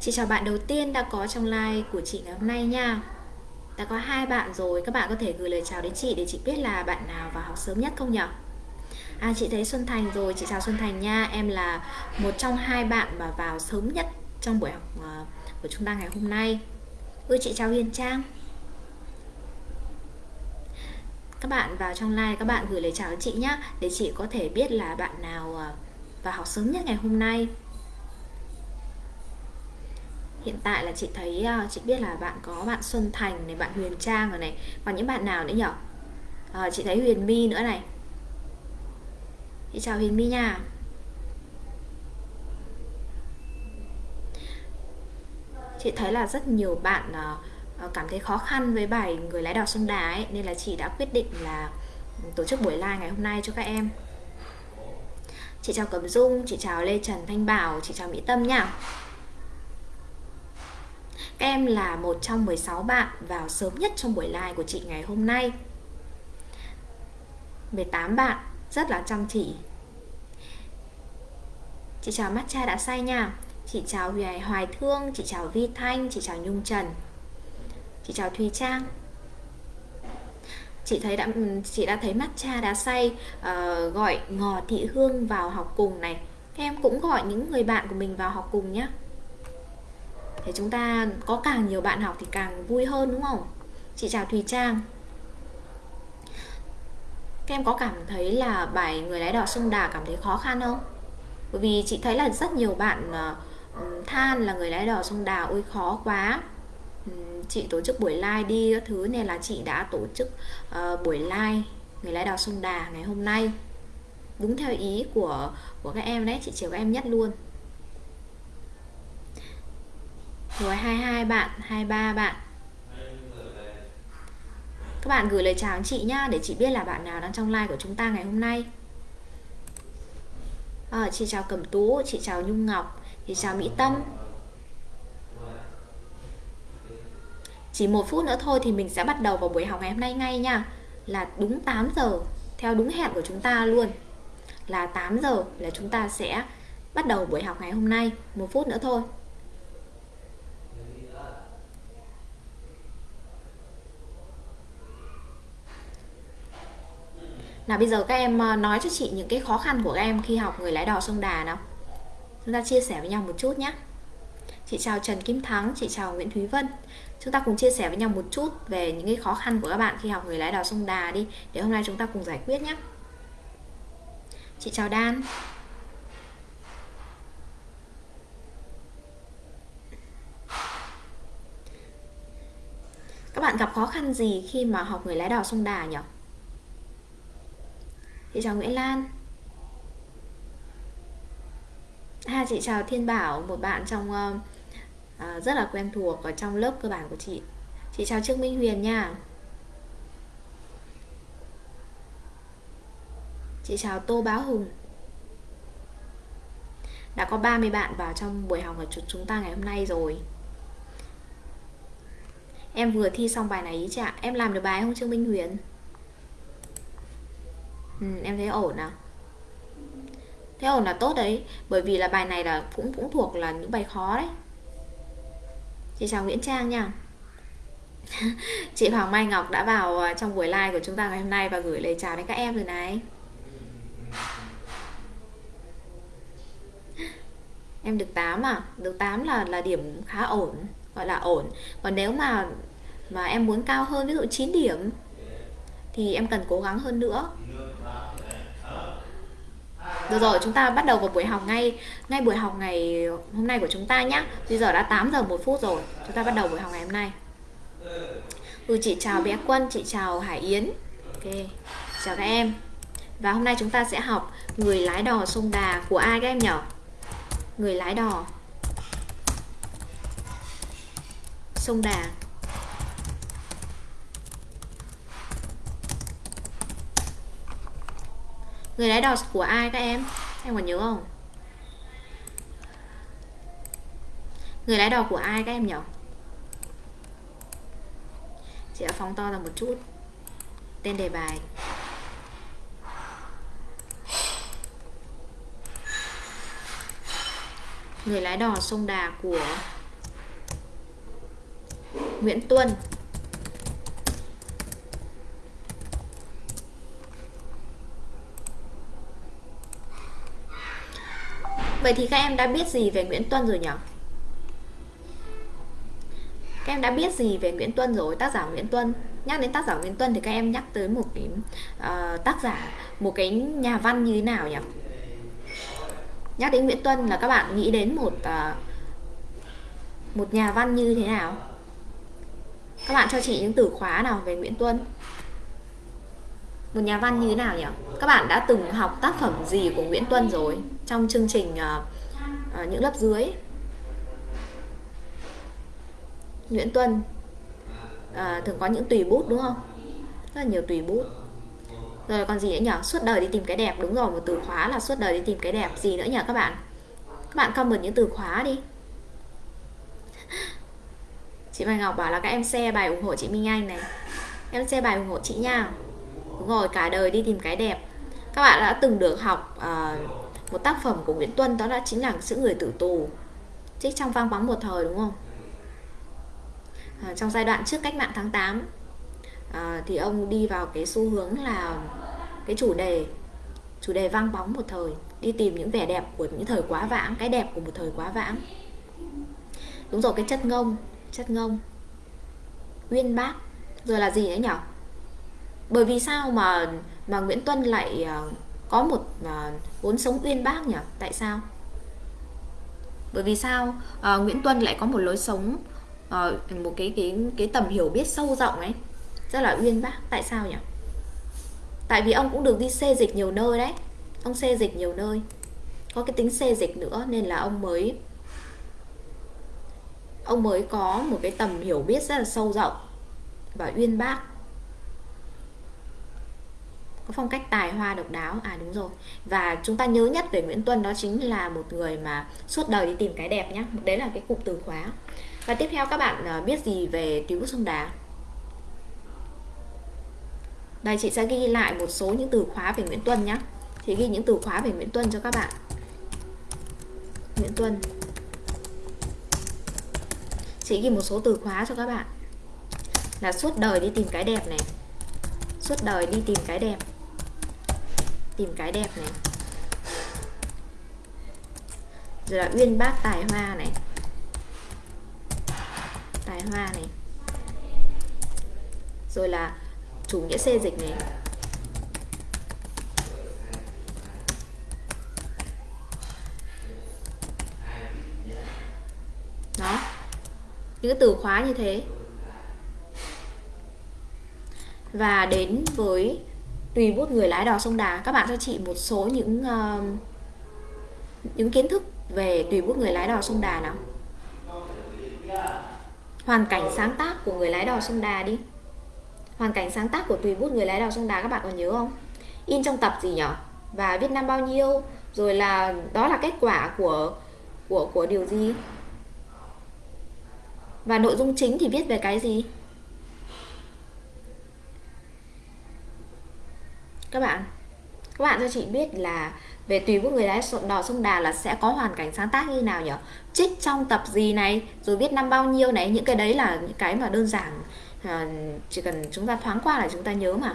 Chị chào bạn đầu tiên đã có trong like của chị ngày hôm nay nha. Đã có hai bạn rồi, các bạn có thể gửi lời chào đến chị để chị biết là bạn nào vào học sớm nhất không nhỉ? À chị thấy Xuân Thành rồi, chị chào Xuân Thành nha. Em là một trong hai bạn mà vào sớm nhất trong buổi học à, của chúng ta ngày hôm nay. Ừ chị chào Hiền Trang. Các bạn vào trong like các bạn gửi lời chào đến chị nhé Để chị có thể biết là bạn nào à, vào học sớm nhất ngày hôm nay hiện tại là chị thấy ờ, chị biết là bạn có bạn Xuân Thành này bạn Huyền Trang rồi này còn những bạn nào nữa nhỉ? À, chị thấy Huyền My nữa này. Chị chào Huyền My nha. Chị thấy là rất nhiều bạn ờ, cảm thấy khó khăn với bài người lái đò sông đà ấy nên là chị đã quyết định là ừ, tổ chức buổi live ngày hôm nay cho các em. Chị chào Cẩm Dung chị chào Lê Trần Thanh Bảo chị chào Mỹ Tâm nha em là một trong 16 bạn vào sớm nhất trong buổi live của chị ngày hôm nay. 18 bạn rất là chăm chỉ. Chị chào mắt cha đã say nha. Chị chào Hoài, Hoài Thương Chị chào Vi Thanh Chị chào Nhung Trần. Chị chào Thùy Trang. Chị thấy đã chị đã thấy mắt cha đã say uh, gọi ngò thị hương vào học cùng này. Em cũng gọi những người bạn của mình vào học cùng nhé thế chúng ta có càng nhiều bạn học thì càng vui hơn đúng không? Chị chào thùy trang. Các em có cảm thấy là bài người lái đò sông đà cảm thấy khó khăn không? Bởi vì chị thấy là rất nhiều bạn ờ, ừ, than là người lái đò sông đà ôi khó quá. Ừ, chị tổ chức buổi live đi các thứ nên là chị đã tổ chức uh, buổi live người lái đò sông đà ngày hôm nay. Đúng theo ý của của các em đấy chị chiều các em nhất luôn. Rồi 22 bạn 23 bạn. Các bạn gửi lời chào đến chị nhá để chị biết là bạn nào đang trong live của chúng ta ngày hôm nay. À, chị chào Cẩm Tú chị chào Nhung Ngọc chị chào Mỹ Tâm. Chỉ một phút nữa thôi thì mình sẽ bắt đầu vào buổi học ngày hôm nay ngay nha. Là đúng 8 giờ theo đúng hẹn của chúng ta luôn. Là 8 giờ là chúng ta sẽ bắt đầu buổi học ngày hôm nay. Một phút nữa thôi. Nào bây giờ các em ờ, nói cho chị những cái khó khăn của các em khi học người lái đò sông Đà nào. Chúng ta chia sẻ với nhau một chút nhé Chị chào Trần Kim Thắng, chị chào Nguyễn Thúy Vân. Chúng ta cùng chia sẻ với nhau một chút về những cái khó khăn của các bạn khi học người lái đò sông Đà đi Để hôm nay chúng ta cùng giải quyết nhé Chị chào Đan Các bạn gặp khó khăn gì khi mà học người lái đò sông Đà nhỉ? Chị chào Nguyễn Lan. À chị chào Thiên Bảo, một bạn trong uh, rất là quen thuộc ở trong lớp cơ bản của chị. Chị chào Trương Minh Huyền nha. Chị chào Tô Báo Hùng. Đã có 30 bạn vào trong buổi học của chúng ta ngày hôm nay rồi. Em vừa thi xong bài này ý chị ạ. Em làm được bài không Trương Minh Huyền? Ừ, em thấy ổn à? Thế ổn là tốt đấy bởi vì là bài này là cũng cũng thuộc là những bài khó đấy. Chị chào Nguyễn Trang nha. Chị Hoàng Mai Ngọc đã vào à, trong buổi live của chúng ta ngày hôm nay và gửi lời chào đến các em rồi này. Em được 8 à? Được 8 là là điểm khá ổn gọi là ổn. Còn nếu mà mà em muốn cao hơn ví dụ 9 điểm thì em cần cố gắng hơn nữa được rồi, chúng ta bắt đầu vào buổi học ngay ngay buổi học ngày hôm nay của chúng ta nhé. Bây giờ đã 8 giờ 1 phút rồi. Chúng ta bắt đầu buổi học ngày hôm nay. Ừ, chị chào bé Quân, chị chào Hải Yến. Ok, chào các em. Và hôm nay chúng ta sẽ học người lái đò sông Đà của ai các em nhỉ? Người lái đò sông Đà Người lái đò của ai các em? Em còn nhớ không? Người lái đò của ai các em nhỉ? Chị đã phóng to ra một chút Tên đề bài Người lái đò sông Đà của Nguyễn Tuân Vậy thì các em đã biết gì về Nguyễn Tuân rồi nhỉ? Các em đã biết gì về Nguyễn Tuân rồi, tác giả Nguyễn Tuân Nhắc đến tác giả Nguyễn Tuân thì các em nhắc tới một cái uh, tác giả, một cái nhà văn như thế nào nhỉ? Nhắc đến Nguyễn Tuân là các bạn nghĩ đến một uh, một nhà văn như thế nào? Các bạn cho chị những từ khóa nào về Nguyễn Tuân? Một nhà văn như thế nào nhỉ? Các bạn đã từng học tác phẩm gì của Nguyễn Tuân rồi trong chương trình uh, uh, những lớp dưới? Nguyễn Tuân uh, thường có những tùy bút đúng không? Rất là nhiều tùy bút. Rồi còn gì nữa nhỉ? Suốt đời đi tìm cái đẹp đúng rồi, một từ khóa là suốt đời đi tìm cái đẹp gì nữa nhỉ các bạn? Các bạn comment những từ khóa đi. Chị Mai Ngọc bảo là các em share bài ủng hộ chị Minh Anh này. Em share bài ủng hộ chị nha đúng rồi cả đời đi tìm cái đẹp. Các bạn đã từng được học uh, một tác phẩm của Nguyễn Tuân đó là chính là sự người tử tù. Trích trong vang bóng một thời đúng không? À, trong giai đoạn trước cách mạng tháng 8 à, ờ, thì ông đi vào cái xu hướng là cái chủ đề chủ đề vang bóng một thời đi tìm những vẻ đẹp của những thời quá vãng cái đẹp của một thời quá vãng. Đúng rồi cái chất ngông chất ngông uyên bác rồi là gì nữa nhỉ bởi vì sao mà mà Nguyễn Tuân lại uh, có một uh, vốn sống uyên bác nhỉ? Tại sao? Bởi vì sao uh, Nguyễn Tuân lại có một lối sống uh, một cái cái cái tầm hiểu biết sâu rộng ấy rất là uyên bác. Tại sao nhỉ? Tại vì ông cũng được đi xê dịch nhiều nơi đấy. Ông xê dịch nhiều nơi. Có cái tính xê dịch nữa nên là ông mới ông mới có một cái tầm hiểu biết rất là sâu rộng và uyên bác có phong cách tài hoa độc đáo. À đúng rồi. Và chúng ta nhớ nhất về Nguyễn Tuân đó chính là một người mà suốt đời đi tìm cái đẹp nhé đấy là cái cụm từ khóa. Và tiếp theo các bạn à, biết gì về Tiếu sông đá đây chị sẽ ghi lại một số những từ khóa về Nguyễn Tuân nhé chị ghi những từ khóa về Nguyễn Tuân cho các bạn. Nguyễn Tuân. Chị ghi một số từ khóa cho các bạn. Là suốt đời đi tìm cái đẹp này. Suốt đời đi tìm cái đẹp tìm cái đẹp này. Rồi là uyên bác tài hoa này. Tài hoa này. Rồi là chủ nghĩa xê dịch này. Đó. Những cái từ khóa như thế. Và đến với tùy bút người lái đò sông Đà các bạn cho chị một số những uh, những kiến thức về tùy bút người lái đò sông Đà nào. Hoàn cảnh sáng tác của người lái đò sông Đà đi. Hoàn cảnh sáng tác của tùy bút người lái đò sông Đà các bạn còn nhớ không? In trong tập gì nhỉ và Việt Nam bao nhiêu? Rồi là đó là kết quả của của của điều gì? Và nội dung chính thì viết về cái gì? Các bạn các bạn cho chị biết là về tùy bút người lái đò sông Đà là sẽ có hoàn cảnh sáng tác như nào nhỉ? Trích trong tập gì này rồi viết năm bao nhiêu này những cái đấy là những cái mà đơn giản à, chỉ cần chúng ta thoáng qua là chúng ta nhớ mà.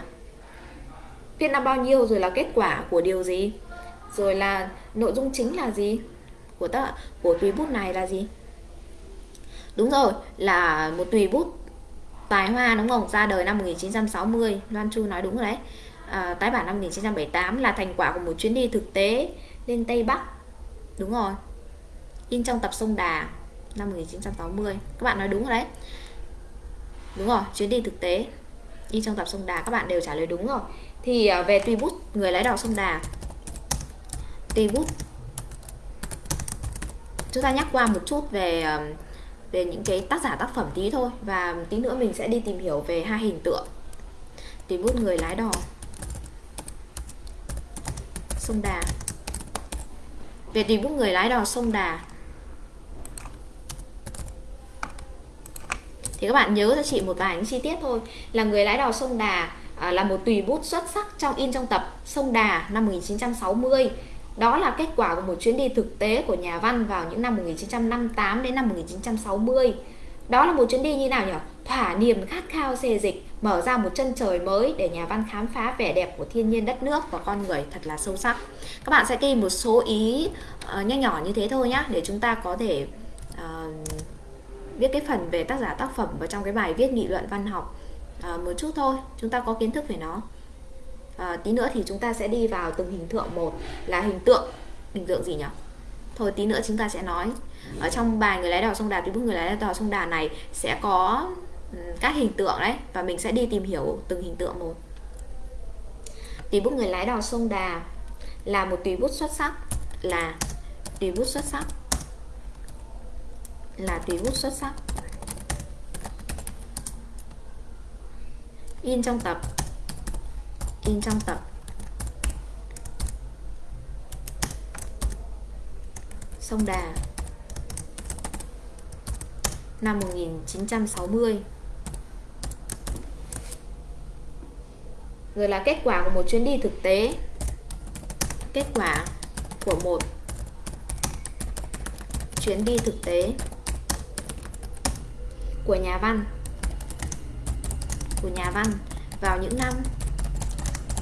Viết năm bao nhiêu rồi là kết quả của điều gì? Rồi là nội dung chính là gì? Của ta của tùy bút này là gì? Đúng rồi là một tùy bút tài hoa đúng không? Ra đời năm 1960 Loan Chu nói đúng rồi đấy à, tái bản năm 1978 là thành quả của một chuyến đi thực tế lên Tây Bắc. Đúng rồi. In trong tập sông Đà năm 1960 các bạn nói đúng rồi đấy. Đúng rồi chuyến đi thực tế. In trong tập sông Đà các bạn đều trả lời đúng rồi. Thì à, về tùy bút người lái đò sông Đà. Tùy bút. Chúng ta nhắc qua một chút về à, về những cái tác giả tác phẩm tí thôi và tí nữa mình sẽ đi tìm hiểu về hai hình tượng. Tùy bút người lái đò sông Đà. Về tùy bút người lái đò sông Đà. Thì các bạn nhớ cho chị một vài những chi tiết thôi. Là người lái đò sông Đà à, là một tùy bút xuất sắc trong in trong tập sông Đà năm 1960 đó là kết quả của một chuyến đi thực tế của nhà văn vào những năm 1958 đến năm 1960 đó là một chuyến đi như nào nhỉ? Thỏa niềm khát khao xê dịch mở ra một chân trời mới để nhà văn khám phá vẻ đẹp của thiên nhiên đất nước và con người thật là sâu sắc. Các bạn sẽ ghi một số ý ờ, uh, nhỏ nhỏ như thế thôi nhá để chúng ta có thể uh, viết cái phần về tác giả tác phẩm vào trong cái bài viết nghị luận văn học. Uh, một chút thôi chúng ta có kiến thức về nó. Uh, tí nữa thì chúng ta sẽ đi vào từng hình tượng một là hình tượng hình tượng gì nhỉ? Thôi tí nữa chúng ta sẽ nói. Ở trong bài người lái đò sông đà thì bức người lái đò sông đà này sẽ có Ừ, các hình tượng đấy, và mình sẽ đi tìm hiểu từng hình tượng một. Tùy bút người lái đò sông đà là một tùy bút xuất sắc, là tùy bút xuất sắc, là tùy bút xuất sắc. In trong tập, in trong tập. Sông Đà, năm 1960 rồi là kết quả của một chuyến đi thực tế. Kết quả của một chuyến đi thực tế của nhà văn. Của nhà văn vào những năm,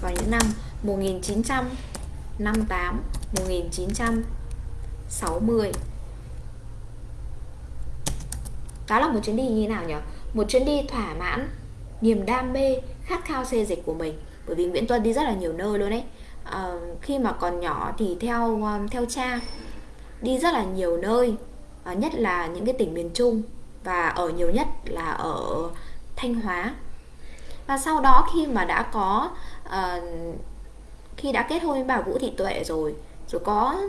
vào những năm 1958 1960 đó là một chuyến đi như thế nào nhỉ? Một chuyến đi thỏa mãn, niềm đam mê khát khao xê dịch của mình. Bởi vì Nguyễn Tuân đi rất là nhiều nơi luôn đấy. À, khi mà còn nhỏ thì theo à, theo cha đi rất là nhiều nơi à, nhất là những cái tỉnh miền Trung và ở nhiều nhất là ở Thanh Hóa. Và sau đó khi mà đã có à, khi đã kết hôn với bà Vũ Thị Tuệ rồi rồi có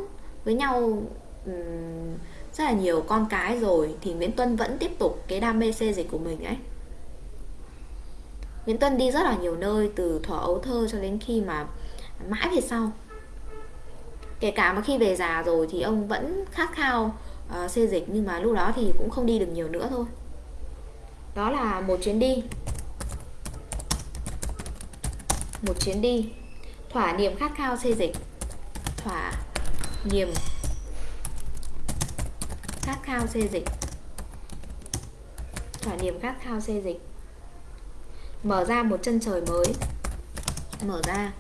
với nhau um, rất là nhiều con cái rồi thì Nguyễn Tuân vẫn tiếp tục cái đam mê xê dịch của mình ấy. Nguyễn Tuân đi rất là nhiều nơi từ thuở ấu thơ cho đến khi mà mãi về sau. Kể cả mà khi về già rồi thì ông vẫn khát khao uh, xê dịch nhưng mà lúc đó thì cũng không đi được nhiều nữa thôi. Đó là một chuyến đi. Một chuyến đi. Thỏa niềm khát khao xê dịch. Thỏa niềm khát khao xê dịch. Thỏa niềm khát khao xê dịch mở ra một chân trời mới. Mở ra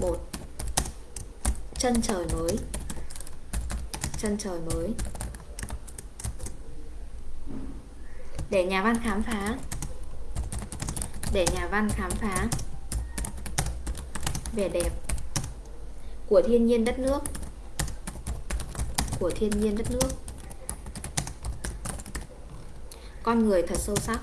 một chân trời mới. Chân trời mới. Để nhà văn khám phá. Để nhà văn khám phá. Vẻ đẹp của thiên nhiên đất nước. Của thiên nhiên đất nước. Con người thật sâu sắc.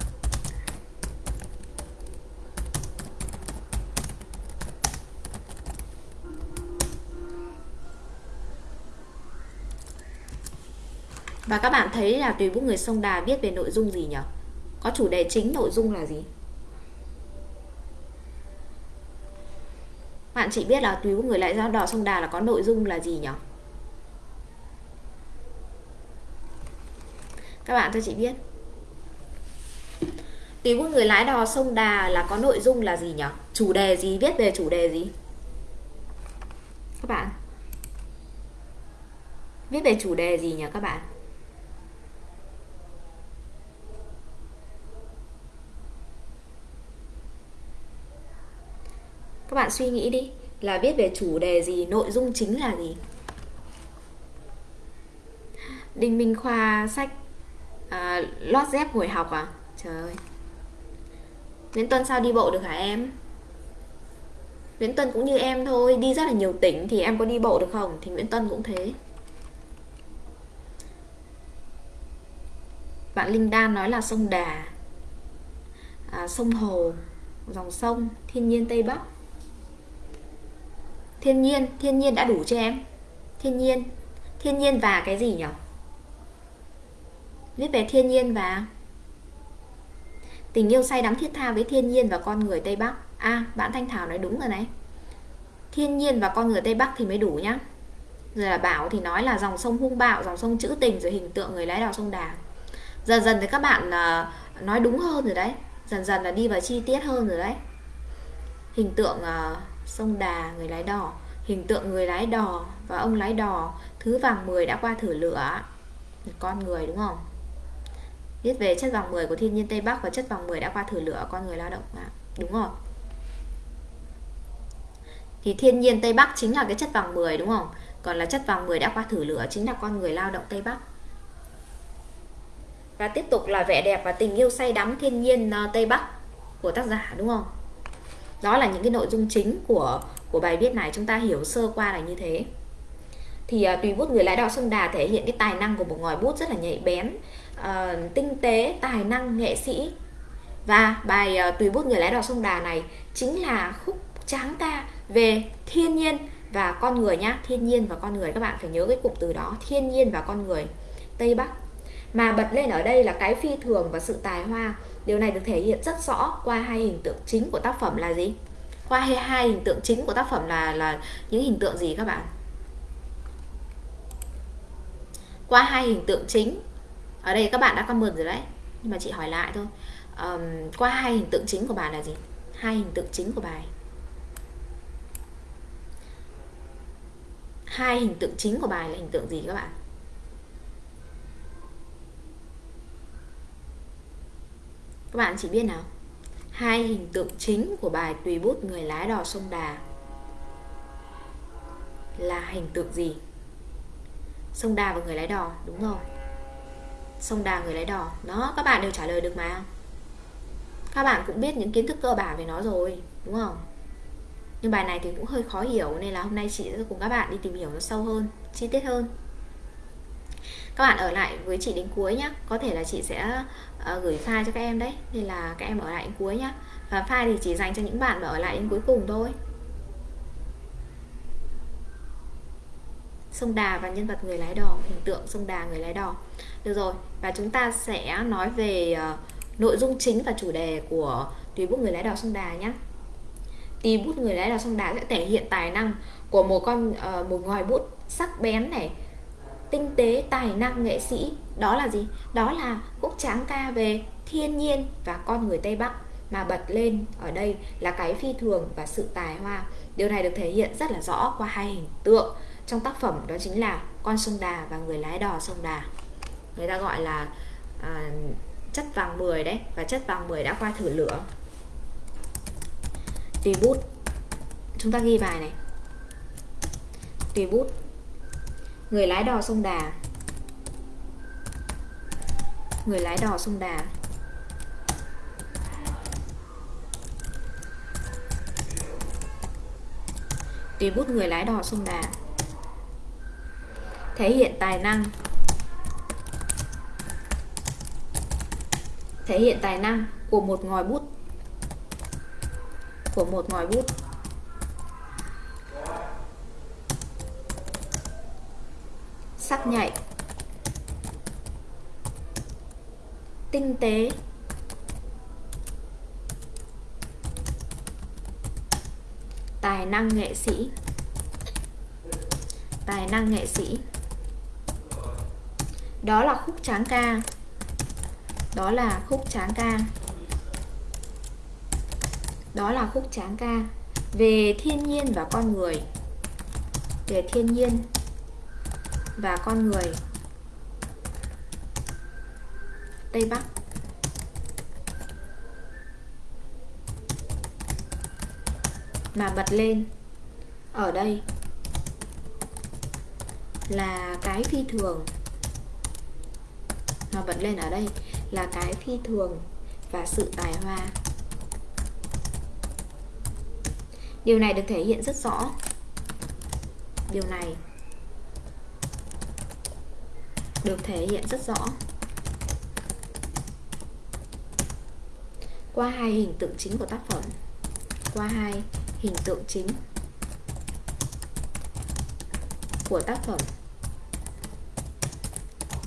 Và các bạn thấy là tùy bút người sông Đà viết về nội dung gì nhỉ? Có chủ đề chính nội dung là gì? Bạn chỉ biết là tùy bút người lại giao đỏ sông Đà là có nội dung là gì nhỉ? Các bạn cho chị biết Tùy bút người lái đò sông Đà là có nội dung là gì nhỉ? Chủ đề gì? Viết về chủ đề gì? Các bạn Viết về chủ đề gì nhỉ các bạn? Các bạn suy nghĩ đi. Là viết về chủ đề gì nội dung chính là gì? Đinh minh khoa sách à, lót dép ngồi học à? Trời ơi. Nguyễn tuân sao đi bộ được hả em? Nguyễn tuân cũng như em thôi đi rất là nhiều tỉnh thì em có đi bộ được không? Thì nguyễn tuân cũng thế. Bạn linh đan nói là sông đà à, sông hồ dòng sông thiên nhiên tây bắc thiên nhiên thiên nhiên đã đủ cho em. Thiên nhiên thiên nhiên và cái gì nhỉ viết về thiên nhiên và tình yêu say đắm thiết tha với thiên nhiên và con người tây bắc. À bạn thanh thảo nói đúng rồi này. Thiên nhiên và con người tây bắc thì mới đủ nhá. Rồi là bảo thì nói là dòng sông hung bạo, dòng sông trữ tình, rồi hình tượng người lái đò sông đà. Dần dần thì các bạn ờ, nói đúng hơn rồi đấy. Dần dần là đi vào chi tiết hơn rồi đấy. Hình tượng ờ, sông Đà, người lái đò, hình tượng người lái đò và ông lái đò, thứ vàng 10 đã qua thử lửa. Con người đúng không? viết về chất vàng 10 của thiên nhiên Tây Bắc và chất vàng 10 đã qua thử lửa con người lao động à, đúng rồi thì thiên nhiên Tây Bắc chính là cái chất vàng 10 đúng không? Còn là chất vàng 10 đã qua thử lửa chính là con người lao động Tây Bắc. Và tiếp tục là vẻ đẹp và tình yêu say đắm thiên nhiên ờ, Tây Bắc của tác giả đúng không? Đó là những cái nội dung chính của của bài viết này. Chúng ta hiểu sơ qua là như thế. Thì à, tùy bút người lái đò sông đà thể hiện cái tài năng của một ngòi bút rất là nhạy bén à, tinh tế tài năng nghệ sĩ. Và bài à, tùy bút người lái đò sông đà này chính là khúc tráng ca về thiên nhiên và con người nhá. Thiên nhiên và con người. Các bạn phải nhớ cái cụm từ đó. Thiên nhiên và con người. Tây bắc. Mà bật lên ở đây là cái phi thường và sự tài hoa điều này được thể hiện rất rõ qua hai hình tượng chính của tác phẩm là gì? Qua hai, hai hình tượng chính của tác phẩm là là những hình tượng gì các bạn? Qua hai hình tượng chính. Ở đây các bạn đã comment rồi đấy nhưng mà chị hỏi lại thôi. Um, qua hai hình tượng chính của bài là gì? Hai hình tượng chính của bài hai hình tượng chính của bài là hình tượng gì các bạn? Các bạn chỉ biết nào. Hai hình tượng chính của bài tùy bút người lái đò sông đà là hình tượng gì? Sông đà và người lái đò, đúng rồi. Sông đà, người lái đò. Nó, các bạn đều trả lời được mà. Các bạn cũng biết những kiến thức cơ bản về nó rồi, đúng không? Nhưng bài này thì cũng hơi khó hiểu, nên là hôm nay chị sẽ cùng các bạn đi tìm hiểu nó sâu hơn, chi tiết hơn các bạn ở lại với chị đến cuối nhé có thể là chị sẽ uh, gửi file cho các em đấy. Nên là các em ở lại đến cuối nhé và file thì chỉ dành cho những bạn mà ở lại đến cuối cùng thôi. Sông đà và nhân vật người lái đò hình tượng sông đà người lái đò. Được rồi. Và chúng ta sẽ nói về uh, nội dung chính và chủ đề của tùy bút người lái đò sông đà nhé tùy bút người lái đò sông đà sẽ thể hiện tài năng của một con uh, một ngòi bút sắc bén này tinh tế tài năng nghệ sĩ. Đó là gì? Đó là khúc tráng ca về thiên nhiên và con người tây bắc mà bật lên ở đây là cái phi thường và sự tài hoa. Điều này được thể hiện rất là rõ qua hai hình tượng. Trong tác phẩm đó chính là con sông đà và người lái đò sông đà. Người ta gọi là à, chất vàng 10 đấy và chất vàng 10 đã qua thử lửa. Tùy bút. Chúng ta ghi bài này. Tùy bút người lái đò sông đà. Người lái đò sông đà. Tùy bút người lái đò sông đà. Thể hiện tài năng. Thể hiện tài năng của một ngòi bút. Của một ngòi bút. Sắc nhạy. Tinh tế. Tài năng nghệ sĩ. Tài năng nghệ sĩ. Đó là khúc tráng ca. Đó là khúc tráng ca. Đó là khúc tráng ca. Về thiên nhiên và con người. Về thiên nhiên và con người. Tây Bắc. Mà bật lên. Ở đây. Là cái phi thường. Mà bật lên ở đây là cái phi thường và sự tài hoa. Điều này được thể hiện rất rõ. Điều này được thể hiện rất rõ. Qua hai hình tượng chính của tác phẩm. Qua hai hình tượng chính của tác phẩm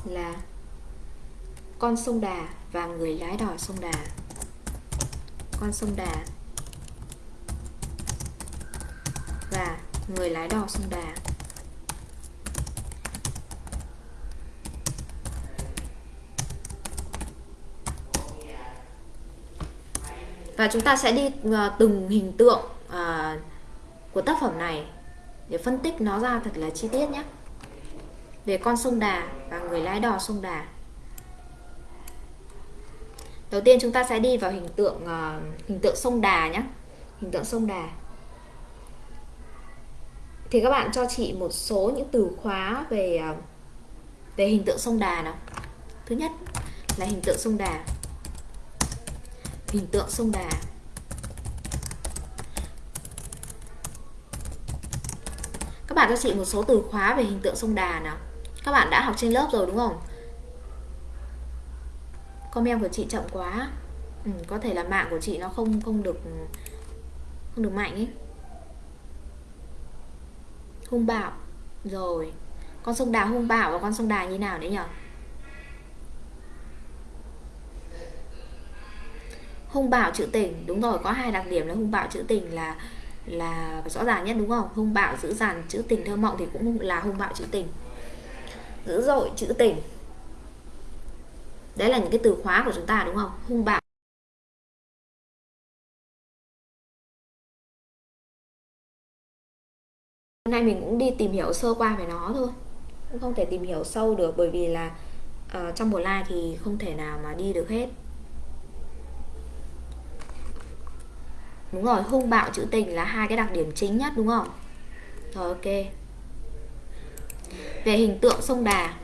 là con sông Đà và người lái đò sông Đà. Con sông Đà và người lái đò sông Đà. Và chúng ta sẽ đi ờ, từng hình tượng ờ, của tác phẩm này để phân tích nó ra thật là chi tiết nhé. Về con sông Đà và người lái đò sông Đà. Đầu tiên chúng ta sẽ đi vào hình tượng uh, hình tượng sông Đà nhé. Hình tượng sông Đà. Thì các bạn cho chị một số những từ khóa về uh, về hình tượng sông Đà nào. Thứ nhất là hình tượng sông Đà hình tượng sông Đà. Các bạn cho chị một số từ khóa về hình tượng sông Đà nào. Các bạn đã học trên lớp rồi đúng không? Comment của chị chậm quá. Ừ, có thể là mạng của chị nó không không được không được mạnh ấy. Hung bạo. Rồi. Con sông đà hung bạo và con sông đà như nào đấy nhỉ hung bạo trữ tình đúng rồi có hai đặc điểm là hung bạo trữ tình là là rõ ràng nhất đúng không? Hung bạo dữ dằn chữ tình thơ mộng thì cũng là hung bạo chữ tình. Dữ dội chữ tình. Đấy là những cái từ khóa của chúng ta đúng không? Hung bạo. Hôm nay mình cũng đi tìm hiểu sơ qua về nó thôi. Cũng không thể tìm hiểu sâu được bởi vì là uh, trong một live thì không thể nào mà đi được hết. Đúng rồi, hung bạo chữ tình là hai cái đặc điểm chính nhất, đúng không? Rồi, ok. Về hình tượng sông đà.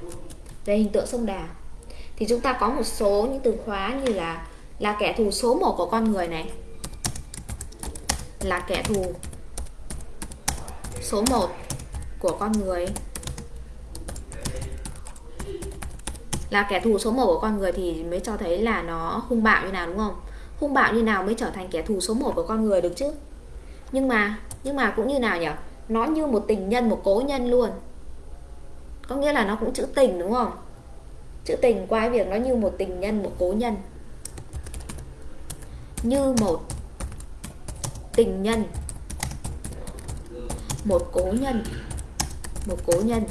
Về hình tượng sông đà. Thì chúng ta có một số những từ khóa như là là kẻ thù số 1 của con người này. Là kẻ thù số 1 của con người. Là kẻ thù số 1 của con người thì mới cho thấy là nó hung bạo như nào, đúng không? Hung bạo như nào mới trở thành kẻ thù số 1 của con người được chứ? Nhưng mà nhưng mà cũng như nào nhỉ? Nó như một tình nhân, một cố nhân luôn. Có nghĩa là nó cũng chữ tình đúng không? Chữ tình qua việc nó như một tình nhân, một cố nhân. Như một tình nhân. Một cố nhân. Một cố nhân.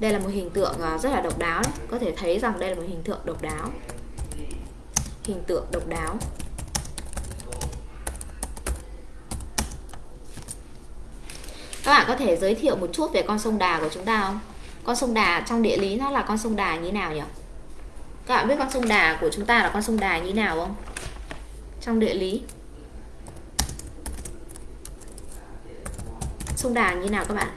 Đây là một hình tượng à, rất là độc đáo đấy. có thể thấy rằng đây là một hình tượng độc đáo hình tượng độc đáo. Các bạn có thể giới thiệu một chút về con sông Đà của chúng ta không? Con sông Đà trong địa lý nó là con sông Đà như nào nhỉ? Các bạn biết con sông Đà của chúng ta là con sông Đà như nào không? Trong địa lý. Sông Đà như nào các bạn?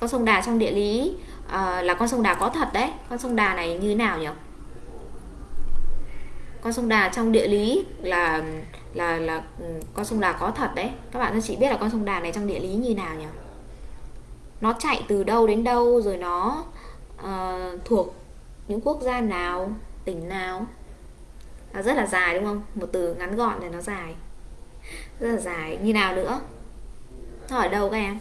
Con sông Đà trong địa lý à, là con sông Đà có thật đấy. Con sông Đà này như thế nào nhỉ? Con sông Đà trong địa lý là là là ừ, con sông Đà có thật đấy. Các bạn cho chị biết là con sông Đà này trong địa lý như nào nhỉ? Nó chạy từ đâu đến đâu rồi nó uh, thuộc những quốc gia nào tỉnh nào? Nó rất là dài đúng không? Một từ ngắn gọn thì nó dài. Rất là dài. Như nào nữa? Nó ở đâu các em?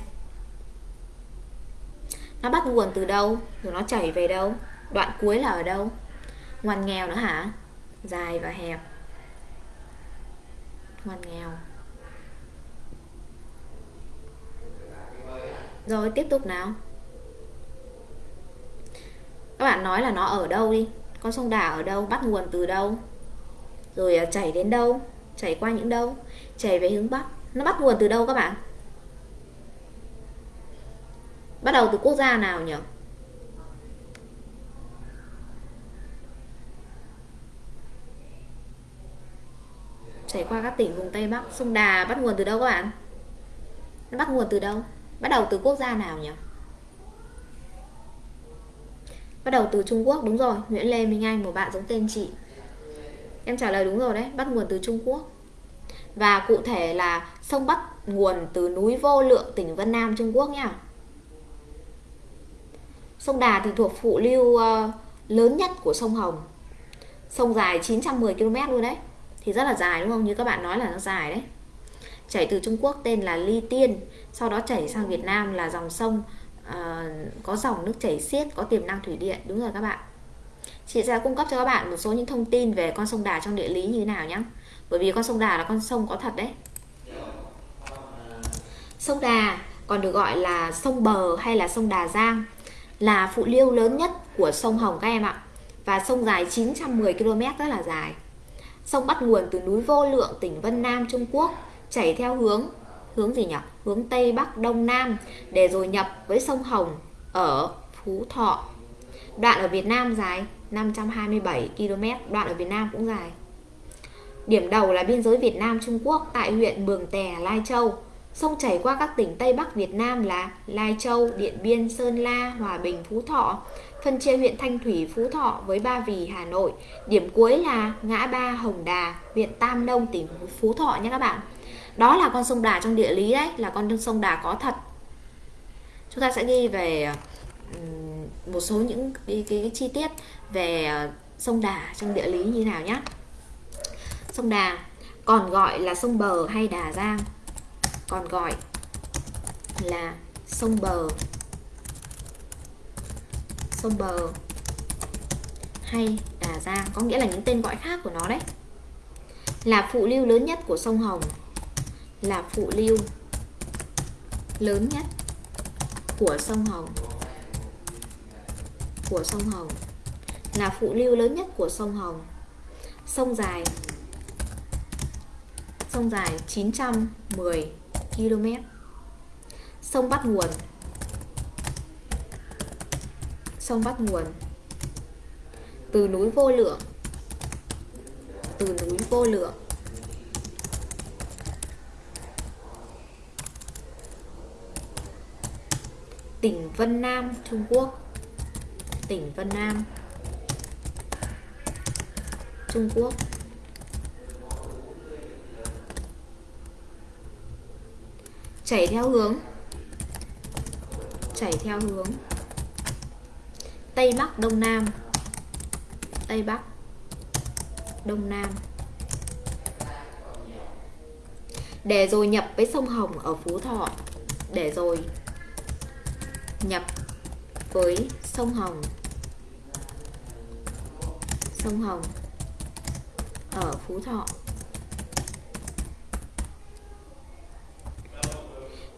Nó bắt nguồn từ đâu? Rồi nó chảy về đâu? Đoạn cuối là ở đâu? Ngoằn nghèo nữa hả? Dài và hẹp. Ngoằn nghèo. Rồi, tiếp tục nào. Các bạn nói là nó ở đâu đi. Con sông đà ở đâu? Bắt nguồn từ đâu? Rồi à, chảy đến đâu? Chảy qua những đâu? Chảy về hướng bắc. Nó bắt nguồn từ đâu các bạn? Bắt đầu từ quốc gia nào nhỉ? Chảy qua các tỉnh vùng Tây Bắc. Sông Đà bắt nguồn từ đâu các bạn? Nó bắt nguồn từ đâu? Bắt đầu từ quốc gia nào nhỉ? Bắt đầu từ Trung Quốc. Đúng rồi, Nguyễn Lê Minh Anh, một bạn giống tên chị. Em trả lời đúng rồi đấy, bắt nguồn từ Trung Quốc. Và cụ thể là sông bắt nguồn từ núi Vô Lượng, tỉnh Vân Nam, Trung Quốc nha sông Đà thì thuộc phụ lưu ờ, lớn nhất của sông Hồng. Sông dài 910 km luôn đấy. Thì rất là dài đúng không? Như các bạn nói là nó dài đấy. Chảy từ Trung Quốc tên là Ly Tiên sau đó chảy sang Việt Nam là dòng sông uh, có dòng nước chảy xiết có tiềm năng thủy điện. Đúng rồi các bạn. Chị sẽ cung cấp cho các bạn một số những thông tin về con sông Đà trong địa lý như thế nào nhé bởi vì con sông Đà là con sông có thật đấy. Sông Đà còn được gọi là sông bờ hay là sông Đà Giang là phụ lưu lớn nhất của sông Hồng các em ạ và sông dài 910 km rất là dài Sông bắt nguồn từ núi Vô Lượng, tỉnh Vân Nam, Trung Quốc, chảy theo hướng hướng gì nhỉ? Hướng Tây Bắc Đông Nam để rồi nhập với sông Hồng ở Phú Thọ. Đoạn ở Việt Nam dài 527 km, đoạn ở Việt Nam cũng dài. Điểm đầu là biên giới Việt Nam Trung Quốc tại huyện Mường Tè, Lai Châu. Sông chảy qua các tỉnh Tây Bắc Việt Nam là Lai Châu, Điện Biên, Sơn La, Hòa Bình, Phú Thọ. Phân chia huyện Thanh Thủy, Phú Thọ với Ba Vì, Hà Nội. Điểm cuối là ngã ba Hồng Đà, huyện Tam Nông, tỉnh Phú Thọ nhé các bạn. Đó là con sông Đà trong địa lý đấy, là con sông Đà có thật. Chúng ta sẽ ghi về một số những cái, cái, cái chi tiết về ờ, sông Đà trong địa lý như nào nhé. Sông Đà còn gọi là sông Bờ hay Đà Giang còn gọi là sông Bờ. Sông Bờ hay Đà Giang có nghĩa là những tên gọi khác của nó đấy. Là phụ lưu lớn nhất của sông Hồng, là phụ lưu lớn nhất của sông Hồng. Của sông Hồng. Là phụ lưu lớn nhất của sông Hồng. Sông dài sông dài 910 km. Sông bắt nguồn. Sông bắt nguồn. Từ núi vô lượng. Từ núi vô lượng. Tỉnh Vân Nam, Trung Quốc. Tỉnh Vân Nam. Trung Quốc. Chảy theo hướng. Chảy theo hướng. Tây Bắc, Đông Nam. Tây Bắc, Đông Nam. Để rồi nhập với sông Hồng ở Phú Thọ. Để rồi nhập với sông Hồng. Sông Hồng ở Phú Thọ.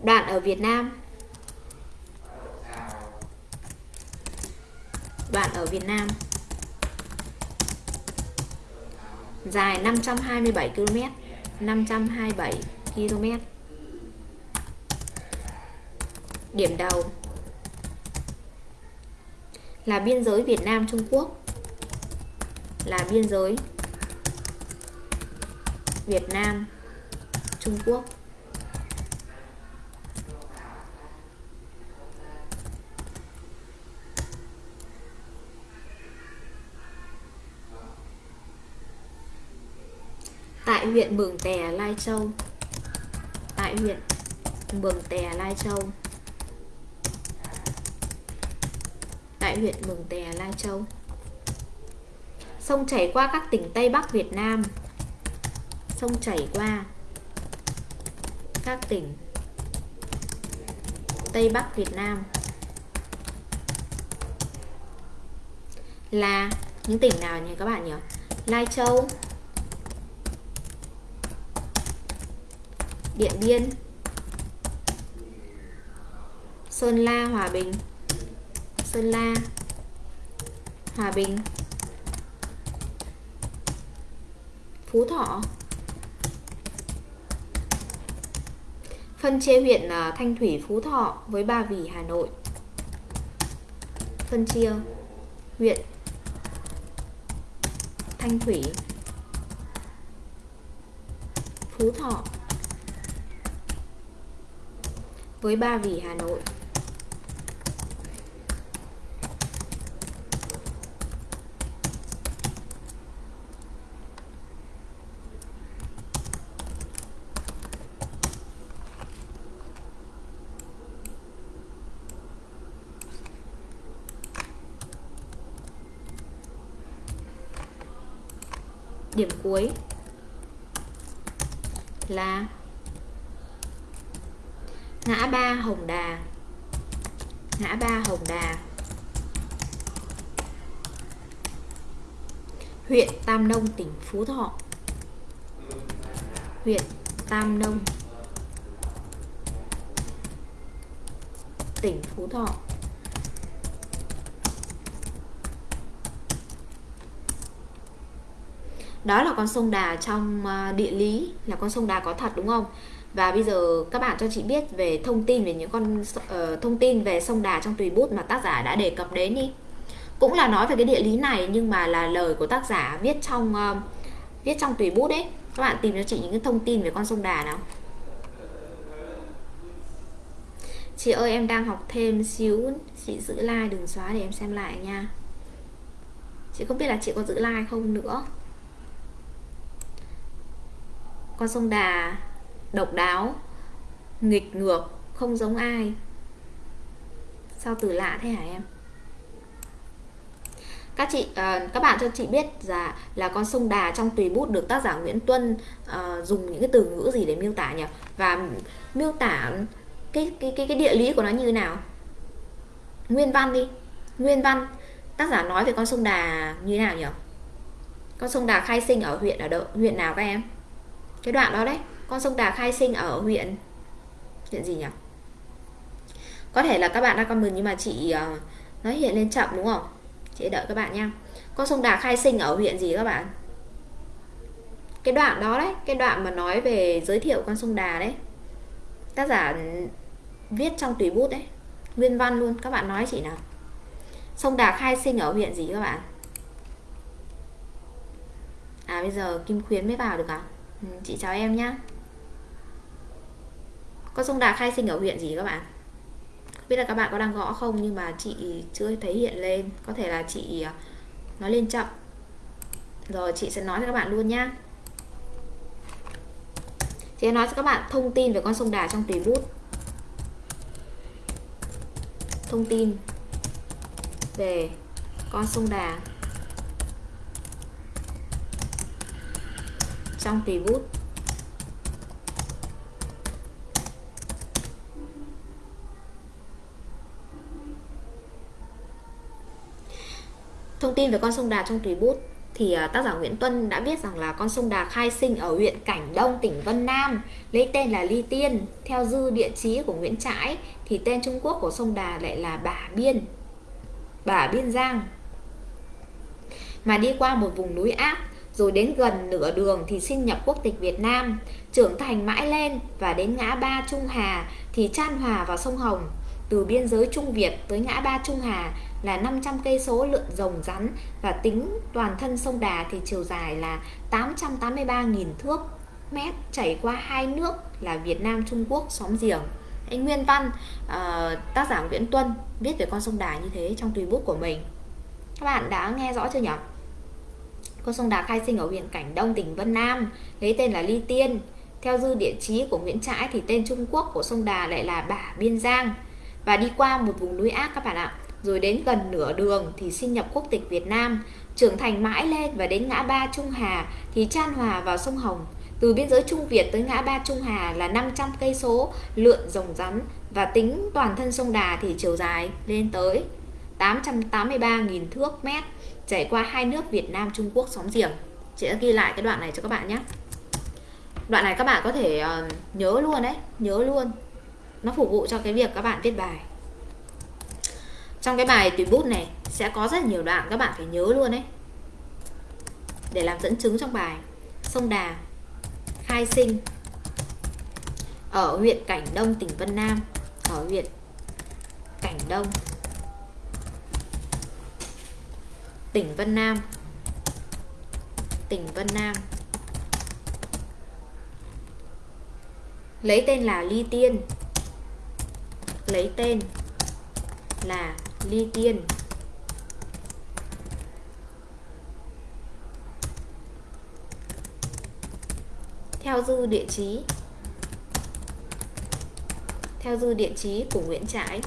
Đoạn ở Việt Nam. Đoạn ở Việt Nam. Dài 527 km 527 km. Điểm đầu Là biên giới Việt Nam Trung Quốc. Là biên giới Việt Nam Trung Quốc. Tại huyện Mường Tè, Lai Châu. Tại huyện Mường Tè, Lai Châu. Tại huyện Mường Tè, Lai Châu. Sông chảy qua các tỉnh Tây Bắc Việt Nam. Sông chảy qua các tỉnh Tây Bắc Việt Nam là những tỉnh nào nhỉ các bạn nhỉ? Lai Châu, Điện Biên. Sơn La, Hòa Bình. Sơn La, Hòa Bình. Phú Thọ. Phân chia huyện ờ, Thanh Thủy, Phú Thọ với Ba Vì, Hà Nội. Phân chia huyện Thanh Thủy, Phú Thọ. Với Ba Vì Hà Nội. Điểm cuối là ngã ba Hồng Đà ngã ba Hồng Đà huyện Nông tỉnh Phú Thọ. Huyện Tam Nông. Tỉnh Phú Thọ. Đó là con sông Đà trong à, địa lý là con sông Đà có thật đúng không? Và bây giờ các bạn cho chị biết về thông tin về những con uh, thông tin về sông Đà trong tùy bút mà tác giả đã đề cập đến đi cũng là nói về cái địa lý này nhưng mà là lời của tác giả viết trong uh, viết trong tùy bút đấy các bạn tìm cho chị những cái thông tin về con sông Đà nào. Chị ơi em đang học thêm xíu. Chị giữ like đừng xóa để em xem lại nha. Chị không biết là chị có giữ like không nữa. Con sông Đà độc đáo nghịch ngược không giống ai. Sao từ lạ thế hả em? Các chị uh, các bạn cho chị biết là là con sông Đà trong tùy bút được tác giả Nguyễn Tuân uh, dùng những cái từ ngữ gì để miêu tả nhỉ? Và miêu tả cái cái cái cái địa lý của nó như thế nào? Nguyên văn đi. Nguyên văn. Tác giả nói về con sông Đà như thế nào nhỉ? Con sông Đà khai sinh ở huyện ở đâu? Huyện nào các em? Cái đoạn đó đấy. Con sông Đà khai sinh ở huyện huyện gì nhỉ? Có thể là các bạn đang comment nhưng mà chị uh, nó hiện lên chậm đúng không? Chị đợi các bạn nha. Con sông Đà khai sinh ở huyện gì các bạn? Cái đoạn đó đấy cái đoạn mà nói về giới thiệu con sông Đà đấy. Tác giả viết trong tùy bút đấy nguyên văn luôn. Các bạn nói chị nào. Sông Đà khai sinh ở huyện gì các bạn? À bây giờ Kim Khuyến mới vào được à? Ừ, chị chào em nhá. Con sông Đà khai sinh ở huyện gì các bạn? Biết là các bạn có đang gõ không, nhưng mà chị chưa thấy hiện lên. Có thể là chị à, nói lên chậm. Rồi, chị sẽ nói cho các bạn luôn nhá. Chị sẽ nói cho các bạn thông tin về con sông Đà trong tùy bút. Thông tin về con sông Đà trong tùy bút. Thông tin về con sông Đà trong tùy bút thì à, tác giả Nguyễn Tuân đã viết rằng là con sông Đà khai sinh ở huyện Cảnh Đông, tỉnh Vân Nam, lấy tên là Ly Tiên. Theo dư địa chí của Nguyễn Trãi thì tên Trung Quốc của sông Đà lại là Bả Biên, Bả Biên Giang. Mà đi qua một vùng núi áp rồi đến gần nửa đường thì xin nhập quốc tịch Việt Nam, trưởng thành mãi lên và đến ngã ba Trung Hà thì chan hòa vào sông Hồng. Từ biên giới Trung Việt tới ngã ba Trung Hà là 500 cây số lượn rồng rắn và tính toàn thân sông Đà thì chiều dài là 883.000 thước mét chảy qua hai nước là Việt Nam Trung Quốc xóm giềng. Anh Nguyên Văn uh, tác giả Nguyễn Tuân viết về con sông Đà như thế trong tùy bút của mình. Các bạn đã nghe rõ chưa nhỉ? Con sông Đà khai sinh ở huyện Cảnh Đông tỉnh Vân Nam lấy tên là Ly Tiên. Theo dư địa chí của Nguyễn Trãi thì tên Trung Quốc của sông Đà lại là Bả Biên Giang. Và đi qua một vùng núi ác các bạn ạ rồi đến gần nửa đường thì xin nhập quốc tịch Việt Nam, trưởng thành mãi lên và đến ngã ba Trung Hà thì chan hòa vào sông Hồng. Từ biên giới Trung Việt tới ngã ba Trung Hà là 500 cây số lượn rồng rắn và tính toàn thân sông Đà thì chiều dài lên tới 883.000 thước mét chảy qua hai nước Việt Nam Trung Quốc xóm giềng. Chị đã ghi lại cái đoạn này cho các bạn nhé. Đoạn này các bạn có thể uh, nhớ luôn đấy, nhớ luôn. Nó phục vụ cho cái việc các bạn viết bài trong cái bài tùy bút này sẽ có rất nhiều đoạn các bạn phải nhớ luôn đấy để làm dẫn chứng trong bài. Sông Đà, khai sinh. Ở huyện Cảnh Đông, tỉnh Vân Nam. Ở huyện Cảnh Đông, tỉnh Vân Nam. Tỉnh Vân Nam. Lấy tên là Ly Tiên. Lấy tên là ly tiên. Theo dư địa chí. Theo dư địa chí của Nguyễn Trãi.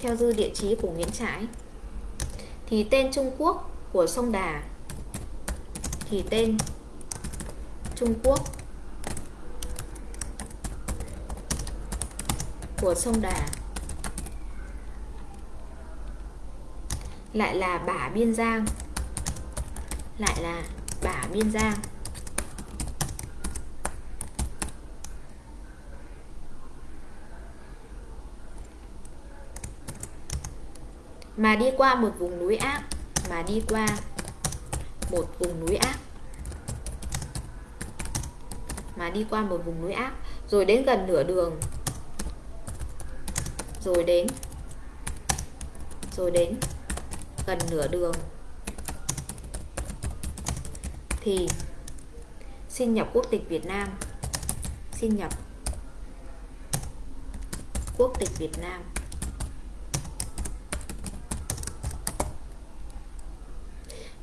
Theo dư địa chí của Nguyễn Trãi. Thì tên Trung Quốc của sông Đà. Thì tên Trung Quốc của sông Đà. Lại là bả biên giang. Lại là bả biên giang. Mà đi qua một vùng núi ác, mà đi qua một vùng núi ác. Mà đi qua một vùng núi ác, rồi đến gần nửa đường rồi đến. Rồi đến. Gần nửa đường. Thì, xin nhập quốc tịch Việt Nam. Xin nhập quốc tịch Việt Nam.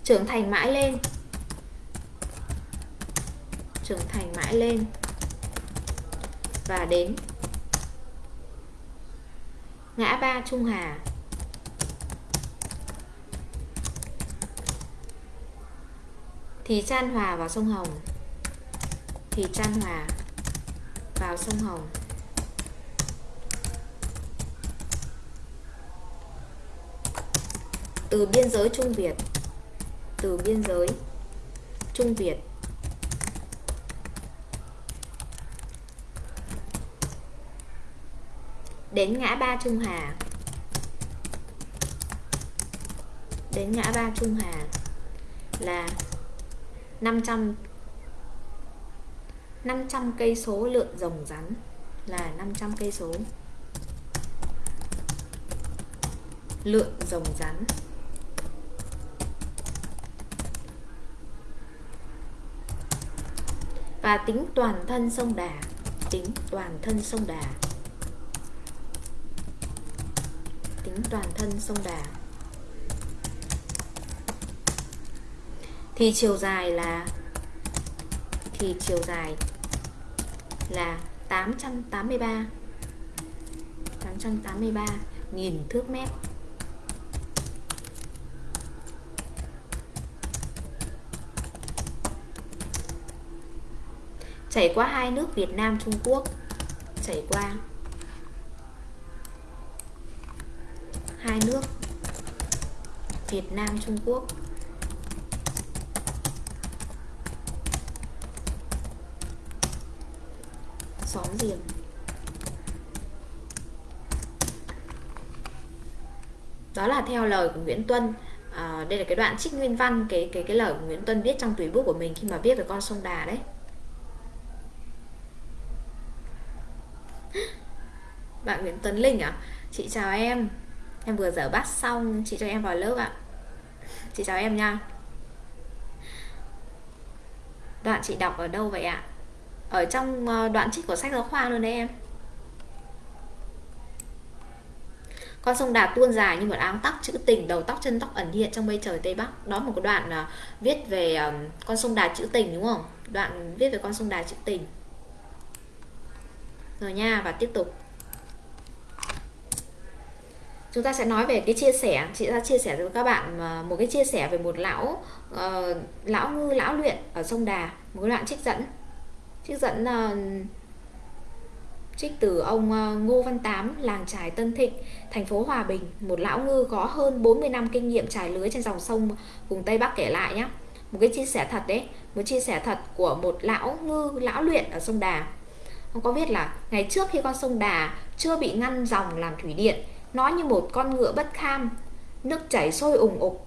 Trưởng thành mãi lên. Trưởng thành mãi lên. Và đến ngã ba Trung Hà. Thì chan hòa vào sông Hồng. Thì chan hòa vào sông Hồng. Từ biên giới Trung Việt, từ biên giới Trung Việt đến ngã ba Trung Hà. Đến ngã ba Trung Hà là 500 500 cây số lượn rồng rắn là 500 cây số. Lượn rồng rắn. Và tính toàn thân sông Đà, tính toàn thân sông Đà. Toàn thân sông Đà. Thì chiều dài là, thì chiều dài là 883 883 nghìn thước mét. Chảy qua hai nước Việt Nam, Trung Quốc, chảy qua hai nước Việt Nam Trung Quốc. Xóm giềng đó là theo lời của Nguyễn Tuân. À, đây là cái đoạn trích nguyên văn cái cái cái lời của Nguyễn Tuân viết trong tùy bút của mình khi mà viết về con sông Đà đấy. Bạn Nguyễn Tuấn Linh à? Chị chào em em vừa dở bát xong chị cho em vào lớp ạ. Chị chào em nha. Đoạn chị đọc ở đâu vậy ạ? Ở trong ờ, đoạn trích của sách giáo khoa luôn đấy em. Con sông Đà tuôn dài như một áng tóc chữ tình đầu tóc chân tóc ẩn hiện trong mây trời tây bắc. Đó một cái đoạn uh, viết về ờ, con sông Đà chữ tình đúng không? Đoạn viết về con sông Đà chữ tình. Rồi nha và tiếp tục chúng ta sẽ nói về cái chia sẻ. Chị đã chia sẻ với các bạn à, một cái chia sẻ về một lão uh, lão ngư lão luyện ở sông Đà một cái đoạn trích dẫn. Trích dẫn uh, trích từ ông ờ, Ngô Văn Tám làng trài Tân Thịnh thành phố Hòa Bình. Một lão ngư có hơn 40 năm kinh nghiệm trải lưới trên dòng sông vùng Tây Bắc kể lại nhé một cái chia sẻ thật đấy một chia sẻ thật của một lão ngư lão luyện ở sông Đà. Ông có viết là ngày trước khi con sông Đà chưa bị ngăn dòng làm thủy điện nó như một con ngựa bất kham. Nước chảy sôi ủng ục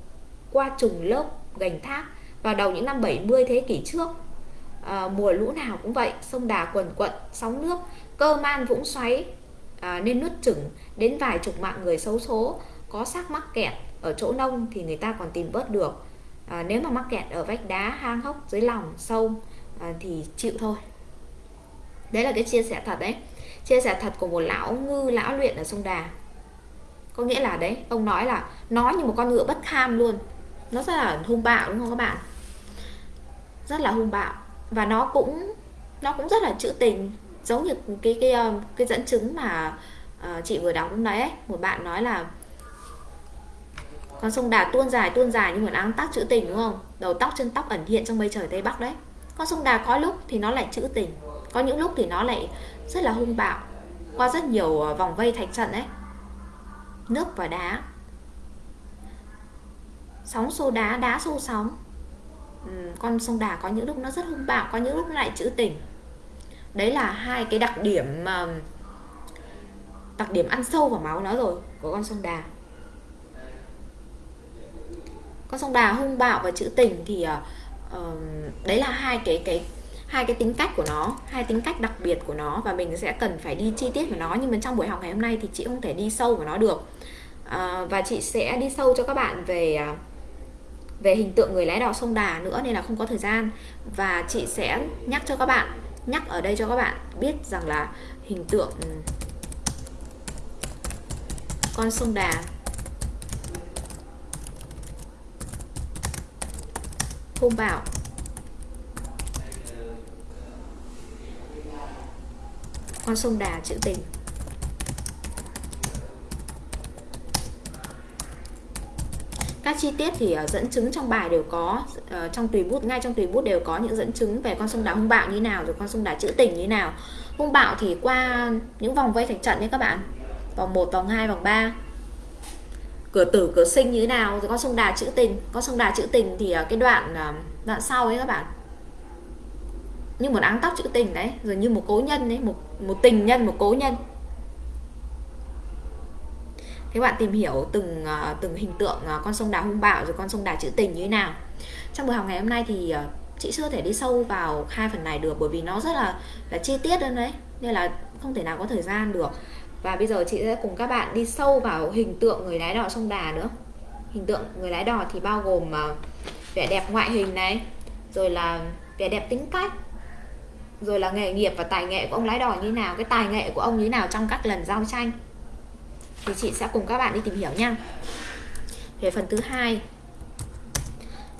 qua trùng lớp gành thác vào đầu những năm 70 thế kỷ trước. À, mùa lũ nào cũng vậy sông Đà quần quận sóng nước cơ man vũng xoáy à, nên nuốt chửng đến vài chục mạng người xấu số có xác mắc kẹt ở chỗ nông thì người ta còn tìm bớt được. À, nếu mà mắc kẹt ở vách đá hang hốc dưới lòng sâu à, thì chịu thôi. Đấy là cái chia sẻ thật đấy. Chia sẻ thật của một lão ngư lão luyện ở sông Đà có nghĩa là đấy ông nói là nói như một con ngựa bất kham luôn. Nó rất là hung bạo đúng không các bạn? Rất là hung bạo. Và nó cũng nó cũng rất là trữ tình. Giống như cái cái cái, cái dẫn chứng mà uh, chị vừa đọc lúc đấy ấy. một bạn nói là con sông Đà tuôn dài tuôn dài như một áng tác trữ tình đúng không? Đầu tóc chân tóc ẩn hiện trong mây trời tây bắc đấy. Con sông Đà có lúc thì nó lại trữ tình có những lúc thì nó lại rất là hung bạo. Qua rất nhiều ờ, vòng vây thạch trận đấy nước và đá. Sóng xô đá đá xô sóng. Ừ, con sông đà có những lúc nó rất hung bạo có những lúc nó lại trữ tình. Đấy là hai cái đặc điểm mà đặc điểm ăn sâu vào máu nó rồi của con sông đà. Con sông đà hung bạo và trữ tình thì uh, đấy là hai cái cái hai cái tính cách của nó hai tính cách đặc biệt của nó và mình sẽ cần phải đi chi tiết vào nó. Nhưng mà trong buổi học ngày hôm nay thì chị không thể đi sâu vào nó được à, và chị sẽ đi sâu cho các bạn về à, về hình tượng người lái đò sông đà nữa nên là không có thời gian. Và chị sẽ nhắc cho các bạn nhắc ở đây cho các bạn biết rằng là hình tượng con sông đà. Hung bạo. Con sông đà trữ tình. Các chi tiết thì uh, dẫn chứng trong bài đều có uh, trong tùy bút ngay trong tùy bút đều có những dẫn chứng về con sông đá hung bạo như nào rồi con sông đá trữ tình như nào. Hung bạo thì qua những vòng vây thành trận nhé các bạn. Vòng 1, vòng 2, vòng 3 cửa tử cửa sinh như thế nào rồi con sông đà trữ tình. Con sông đà trữ tình thì ờ, cái đoạn đoạn sau ấy các bạn. Như một áng tóc trữ tình đấy rồi như một cố nhân đấy một một tình nhân một cố nhân các bạn tìm hiểu từng ờ, từng hình tượng ờ, con sông đà hung bạo rồi con sông đà trữ tình như thế nào? Trong buổi học ngày hôm nay thì ờ, chị chưa thể đi sâu vào hai phần này được bởi vì nó rất là là chi tiết hơn đấy. Nên là không thể nào có thời gian được. Và bây giờ chị sẽ cùng các bạn đi sâu vào hình tượng người lái đò sông đà nữa. Hình tượng người lái đò thì bao gồm vẻ đẹp ngoại hình này, rồi là vẻ đẹp tính cách, rồi là nghề nghiệp và tài nghệ của ông lái đò như nào, cái tài nghệ của ông như nào trong các lần giao tranh thì chị sẽ cùng các bạn đi tìm hiểu nha. Về phần thứ hai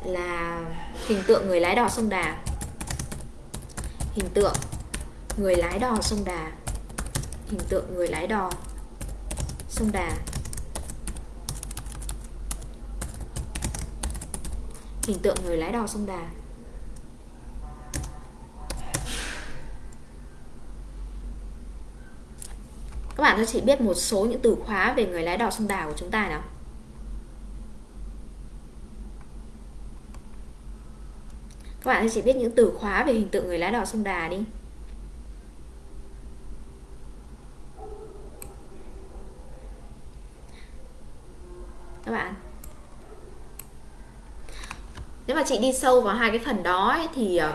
là hình tượng người lái đò sông Đà. Hình tượng người lái đò sông Đà. Hình tượng người lái đò sông Đà. Hình tượng người lái đò sông Đà. Các bạn sẽ chỉ biết một số những từ khóa về người lái đò sông Đà của chúng ta nào. Các bạn sẽ chỉ biết những từ khóa về hình tượng người lái đò sông Đà đi. Các bạn. Nếu mà chị đi sâu vào hai cái phần đó ấy, thì ờ,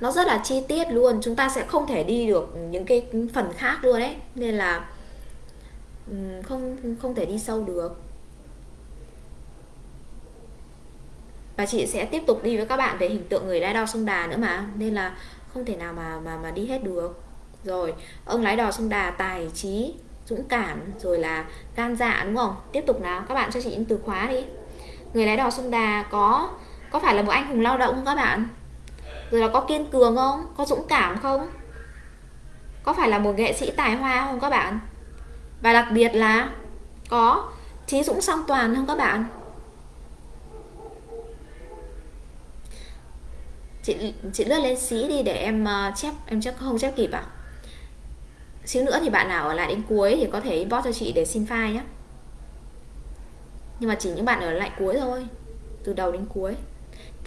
nó rất là chi tiết luôn. Chúng ta sẽ không thể đi được những cái phần khác luôn đấy nên là không không thể đi sâu được. Và chị sẽ tiếp tục đi với các bạn về hình tượng người lái đò sông Đà nữa mà. Nên là không thể nào mà mà mà đi hết được. Rồi, ông lái đò sông Đà tài trí, dũng cảm, rồi là gan dạ đúng không? Tiếp tục nào, các bạn cho chị những từ khóa đi. Người lái đò sông Đà có có phải là một anh hùng lao động không các bạn? Rồi là có kiên cường không? Có dũng cảm không? Có phải là một nghệ sĩ tài hoa không các bạn? Và đặc biệt là có trí dũng song toàn không các bạn? Chị chị lướt lên xí đi để em uh, chép em chắc không chép kịp à xíu nữa thì bạn nào ở lại đến cuối thì có thể inbox cho chị để xin file nhé nhưng mà chỉ những bạn ở lại cuối thôi từ đầu đến cuối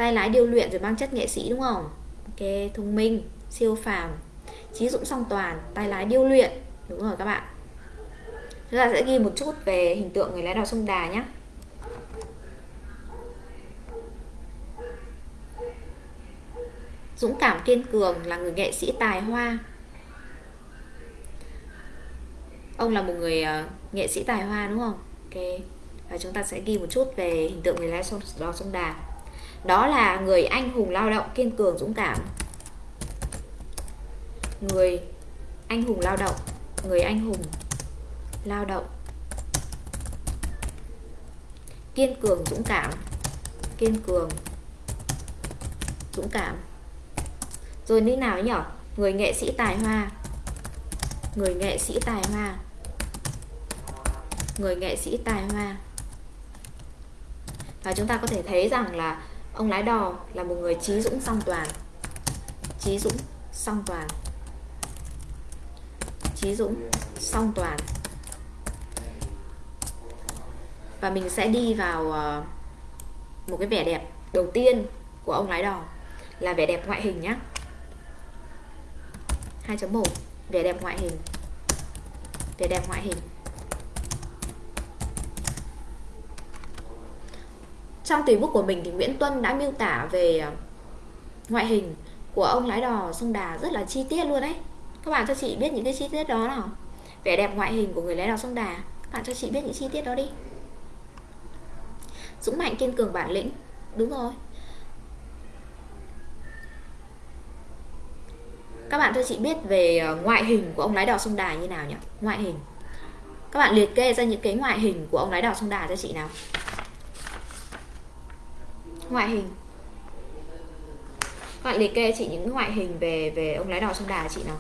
tay lái điêu luyện rồi mang chất nghệ sĩ đúng không? Ok thông minh siêu phàm. Trí dũng song toàn tay lái điêu luyện đúng rồi các bạn. Chúng ta sẽ ghi một chút về hình tượng người lái đò sông đà nhé. Dũng cảm kiên cường là người nghệ sĩ tài hoa. Ông là một người uh, nghệ sĩ tài hoa đúng không? Ok. Và chúng ta sẽ ghi một chút về hình tượng người lái đò sông đà đó là người anh hùng lao động kiên cường, dũng cảm. Người anh hùng lao động, người anh hùng lao động kiên cường, dũng cảm. Kiên cường, dũng cảm. Rồi như nào nhỉ người nghệ sĩ tài hoa. Người nghệ sĩ tài hoa. Người nghệ sĩ tài hoa. Và chúng ta có thể thấy rằng là Ông lái đò là một người trí dũng song toàn. Trí dũng song toàn. Trí dũng song toàn. Và mình sẽ đi vào ờ, một cái vẻ đẹp đầu tiên của ông lái đò là vẻ đẹp ngoại hình nhé 2.1 vẻ đẹp ngoại hình. Vẻ đẹp ngoại hình. Trong tùy bút của mình thì Nguyễn Tuân đã miêu tả về ờ, ngoại hình của ông lái đò sông Đà rất là chi tiết luôn đấy. Các bạn cho chị biết những cái chi tiết đó nào? Vẻ đẹp ngoại hình của người lái đò sông Đà. Các bạn cho chị biết những chi tiết đó đi. Dũng mạnh kiên cường bản lĩnh. Đúng rồi. Các bạn cho chị biết về ờ, ngoại hình của ông lái đò sông Đà như nào nhỉ? Ngoại hình. Các bạn liệt kê ra những cái ngoại hình của ông lái đò sông Đà cho chị nào ngoại hình. Các bạn liệt kê chị những ngoại hình về về ông lái đò sông Đà chị nào?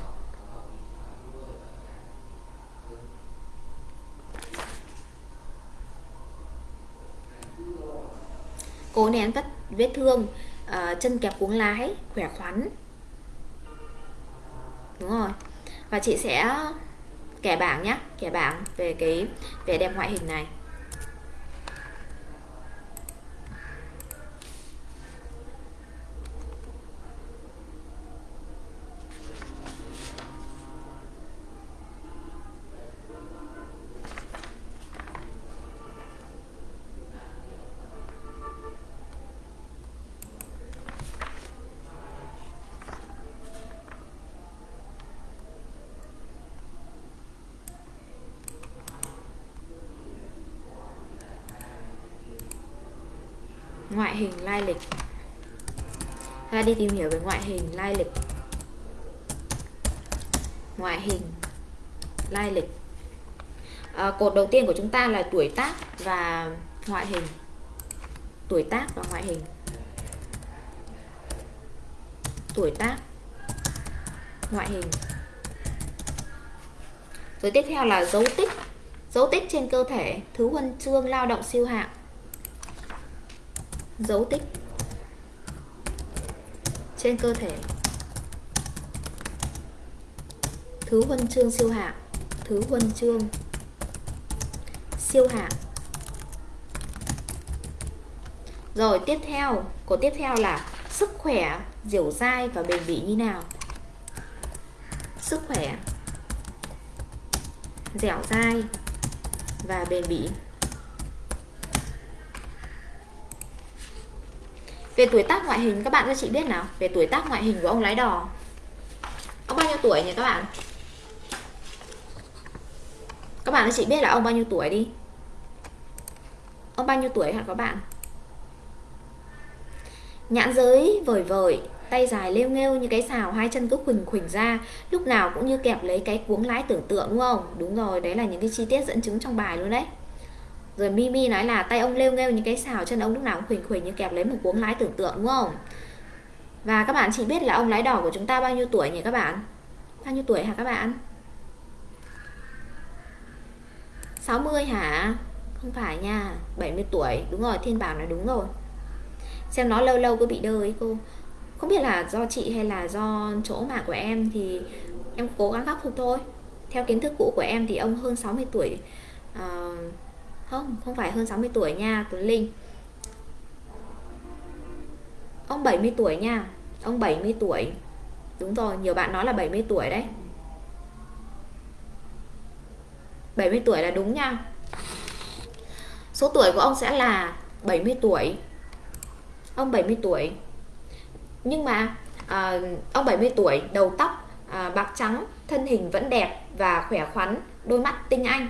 Cố nén vết vết thương uh, chân kẹp cuống lái khỏe khoắn. Đúng rồi. Và chị sẽ kẻ bảng nhé kẻ bảng về cái vẻ đẹp ngoại hình này ngoại hình lai lịch. Ta đi tìm hiểu về ngoại hình lai lịch. Ngoại hình lai lịch. À, cột đầu tiên của chúng ta là tuổi tác và ngoại hình. Tuổi tác và ngoại hình. Tuổi tác ngoại hình. Rồi tiếp theo là dấu tích. Dấu tích trên cơ thể thứ huân chương lao động siêu hạng dấu tích trên cơ thể. Thứ huân chương siêu hạng, thứ huân chương siêu hạng. Rồi tiếp theo, của tiếp theo là sức khỏe, dẻo dai và bền bỉ như nào? Sức khỏe, dẻo dai và bền bỉ. Về tuổi tác ngoại hình, các bạn cho chị biết nào. Về tuổi tác ngoại hình của ông lái đò. Ông bao nhiêu tuổi nhỉ các bạn? Các bạn cho chị biết là ông bao nhiêu tuổi đi. Ông bao nhiêu tuổi hả các bạn? Nhãn giới vời vời Tay dài lêu nghêu như cái xào, Hai chân cứ khuỳnh khuỳnh ra. Lúc nào cũng như kẹp lấy cái cuống lái tưởng tượng, đúng không? Đúng rồi, đấy là những cái chi tiết dẫn chứng trong bài luôn đấy rồi Mimi nói là tay ông lêu nghêu những cái xào chân ông lúc nào cũng khuỳnh khuỳnh như kẹp lấy một cuống lái tưởng tượng đúng không? Và các bạn chỉ biết là ông lái đỏ của chúng ta bao nhiêu tuổi nhỉ các bạn? Bao nhiêu tuổi hả các bạn? 60 hả? Không phải nha 70 tuổi. Đúng rồi thiên bảo nói đúng rồi. Xem nó lâu lâu có bị đơ ấy cô. Không biết là do chị hay là do chỗ mạng của em thì em cố gắng khắc phục thôi. Theo kiến thức cũ của em thì ông hơn 60 tuổi uh, không, không phải hơn 60 tuổi nha Tuấn Linh. Ông 70 tuổi nha Ông 70 tuổi. Đúng rồi, nhiều bạn nói là 70 tuổi đấy. 70 tuổi là đúng nha. Số tuổi của ông sẽ là 70 tuổi. Ông 70 tuổi. Nhưng mà à, Ông 70 tuổi, đầu tóc à, bạc trắng Thân hình vẫn đẹp và khỏe khoắn Đôi mắt tinh anh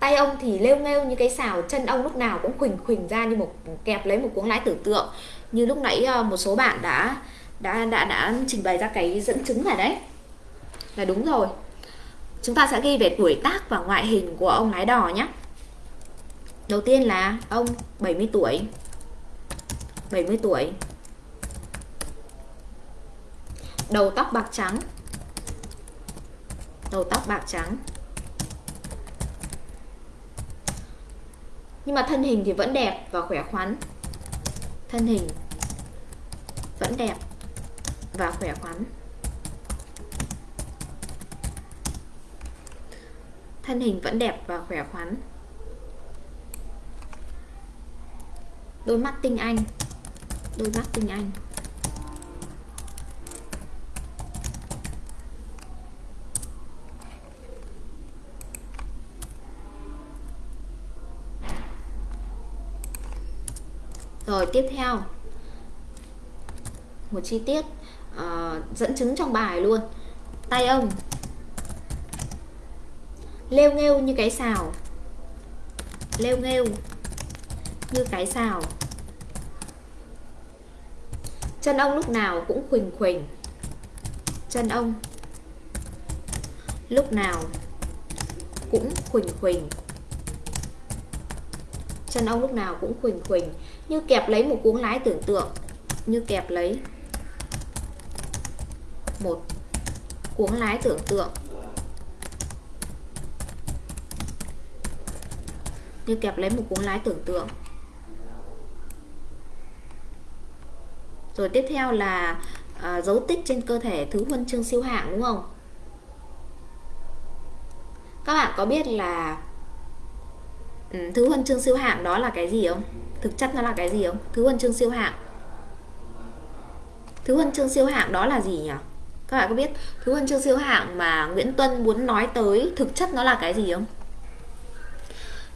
tay ông thì lêu nghêu như cái xào chân ông lúc nào cũng khuỳnh khuỳnh ra như một kẹp lấy một cuống lái tưởng tượng. Như lúc nãy ờ, một số bạn đã đã đã đã trình bày ra cái dẫn chứng này đấy. Là đúng rồi. Chúng ta sẽ ghi về tuổi tác và ngoại hình của ông lái đò nhé. Đầu tiên là ông 70 tuổi. 70 tuổi. Đầu tóc bạc trắng. Đầu tóc bạc trắng. Nhưng mà thân hình thì vẫn đẹp và khỏe khoắn. Thân hình vẫn đẹp và khỏe khoắn. Thân hình vẫn đẹp và khỏe khoắn. Đôi mắt tinh anh. Đôi mắt tinh anh. Rồi tiếp theo. Một chi tiết uh, dẫn chứng trong bài luôn. Tay ông. Lêu nghêu như cái xào. Lêu nghêu như cái xào. Chân ông lúc nào cũng khuỳnh khuỳnh. Chân ông lúc nào cũng khuỳnh khuỳnh. Chân ông lúc nào cũng khuỳnh khuỳnh như kẹp lấy một cuống lái tưởng tượng. Như kẹp lấy một cuống lái tưởng tượng. Như kẹp lấy một cuống lái tưởng tượng. Rồi tiếp theo là à, dấu tích trên cơ thể thứ huân chương siêu hạng đúng không? Các bạn có biết là ừ, thứ huân chương siêu hạng đó là cái gì không? Thực chất nó là cái gì không? Thứ huân chương siêu hạng. Thứ huân chương siêu hạng đó là gì nhỉ? Các bạn có biết thứ huân chương siêu hạng mà Nguyễn Tuân muốn nói tới thực chất nó là cái gì không?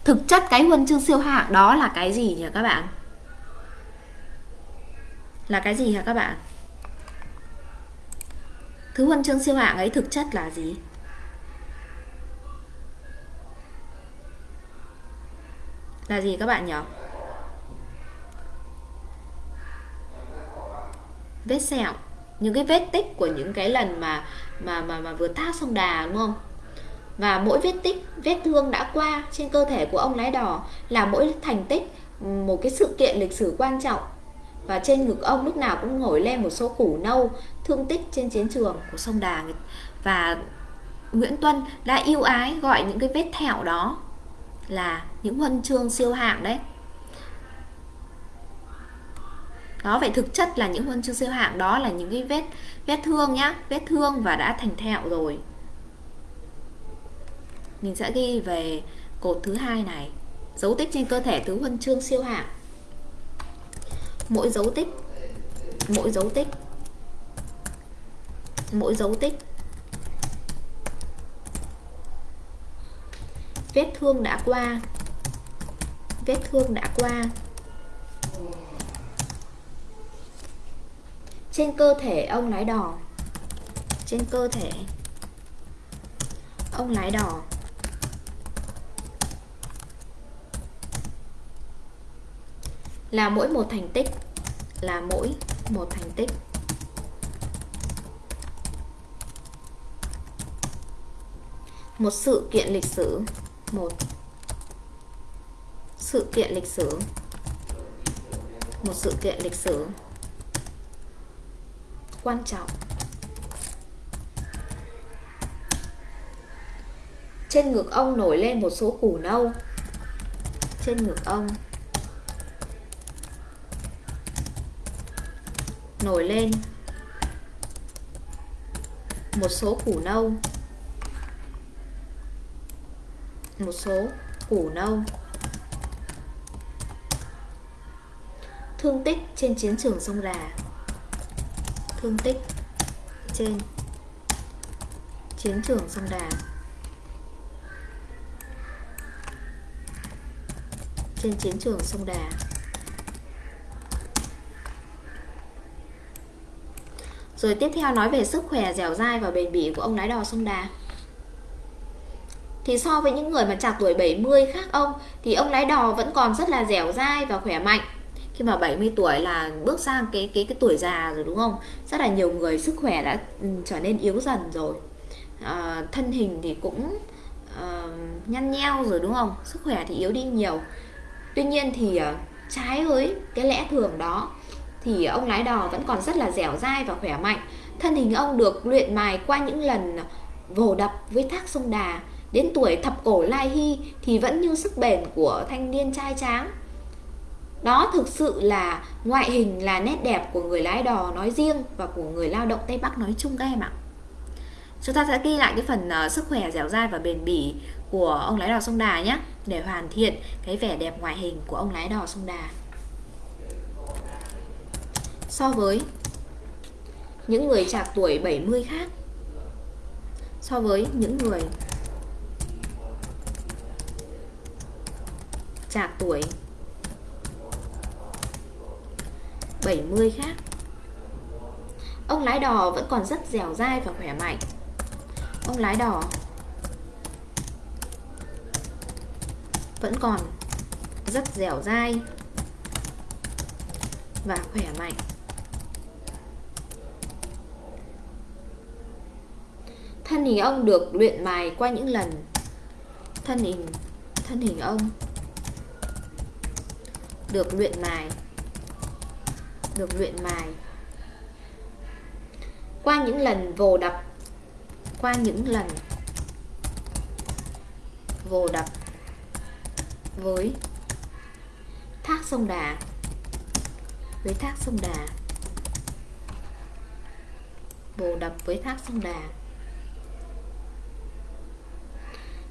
Thực chất cái huân chương siêu hạng đó là cái gì nhỉ các bạn? Là cái gì hả các bạn? Thứ huân chương siêu hạng ấy thực chất là gì? Là gì các bạn nhỉ? Vết sẹo. Những cái vết tích của những cái lần mà mà mà mà vừa thác sông Đà, đúng không? Và mỗi vết tích, vết thương đã qua trên cơ thể của ông lái đò là mỗi thành tích một cái sự kiện lịch sử quan trọng. Và trên ngực ông lúc nào cũng nổi lên một số củ nâu, thương tích trên chiến trường của sông Đà. Và Nguyễn Tuân đã yêu ái gọi những cái vết thẹo đó là những huân chương siêu hạng đấy. Đó, vậy thực chất là những huân chương siêu hạng đó là những cái vết vết thương nhá, vết thương và đã thành thẹo rồi. Mình sẽ ghi về cột thứ hai này. Dấu tích trên cơ thể thứ huân chương siêu hạng. Mỗi dấu tích, mỗi dấu tích, mỗi dấu tích vết thương đã qua. Vết thương đã qua. Trên cơ thể ông lái đò. Trên cơ thể ông lái đò. Là mỗi một thành tích. Là mỗi một thành tích. Một sự kiện lịch sử một. Sự kiện lịch sử. Một sự kiện lịch sử. Quan trọng. Trên ngực ông nổi lên một số củ nâu. Trên ngực ông nổi lên một số củ nâu một số củ nâu. Thương tích trên chiến trường sông Đà. Thương tích trên chiến trường sông Đà. Trên chiến trường sông Đà. Rồi tiếp theo nói về sức khỏe dẻo dai và bền bỉ của ông lái đò sông Đà thì so với những người mà trạc tuổi 70 khác ông thì ông lái đò vẫn còn rất là dẻo dai và khỏe mạnh. Khi mà 70 tuổi là bước sang cái cái cái tuổi già rồi đúng không? Rất là nhiều người sức khỏe đã ừ, trở nên yếu dần rồi. À, thân hình thì cũng uh, nhăn nheo rồi đúng không? Sức khỏe thì yếu đi nhiều. Tuy nhiên thì uh, trái với cái lẽ thường đó thì ông lái đò vẫn còn rất là dẻo dai và khỏe mạnh. Thân hình ông được luyện mài qua những lần vồ đập với thác sông đà đến tuổi thập cổ lai hy thì vẫn như sức bền của thanh niên trai tráng đó thực sự là ngoại hình là nét đẹp của người lái đò nói riêng và của người lao động Tây Bắc nói chung các em ạ. Chúng ta sẽ ghi lại cái phần uh, sức khỏe dẻo dai và bền bỉ của ông lái đò sông Đà nhé để hoàn thiện cái vẻ đẹp ngoại hình của ông lái đò sông Đà. So với những người trạc tuổi 70 khác so với những người trạc tuổi. 70 khác. Ông lái đò vẫn còn rất dẻo dai và khỏe mạnh. Ông lái đò vẫn còn rất dẻo dai và khỏe mạnh. Thân hình ông được luyện mài qua những lần. Thân hình thân hình ông được luyện mài. Được luyện mài. Qua những lần vồ đập. Qua những lần vồ đập với thác sông Đà. Với thác sông Đà. Vồ đập với thác sông Đà.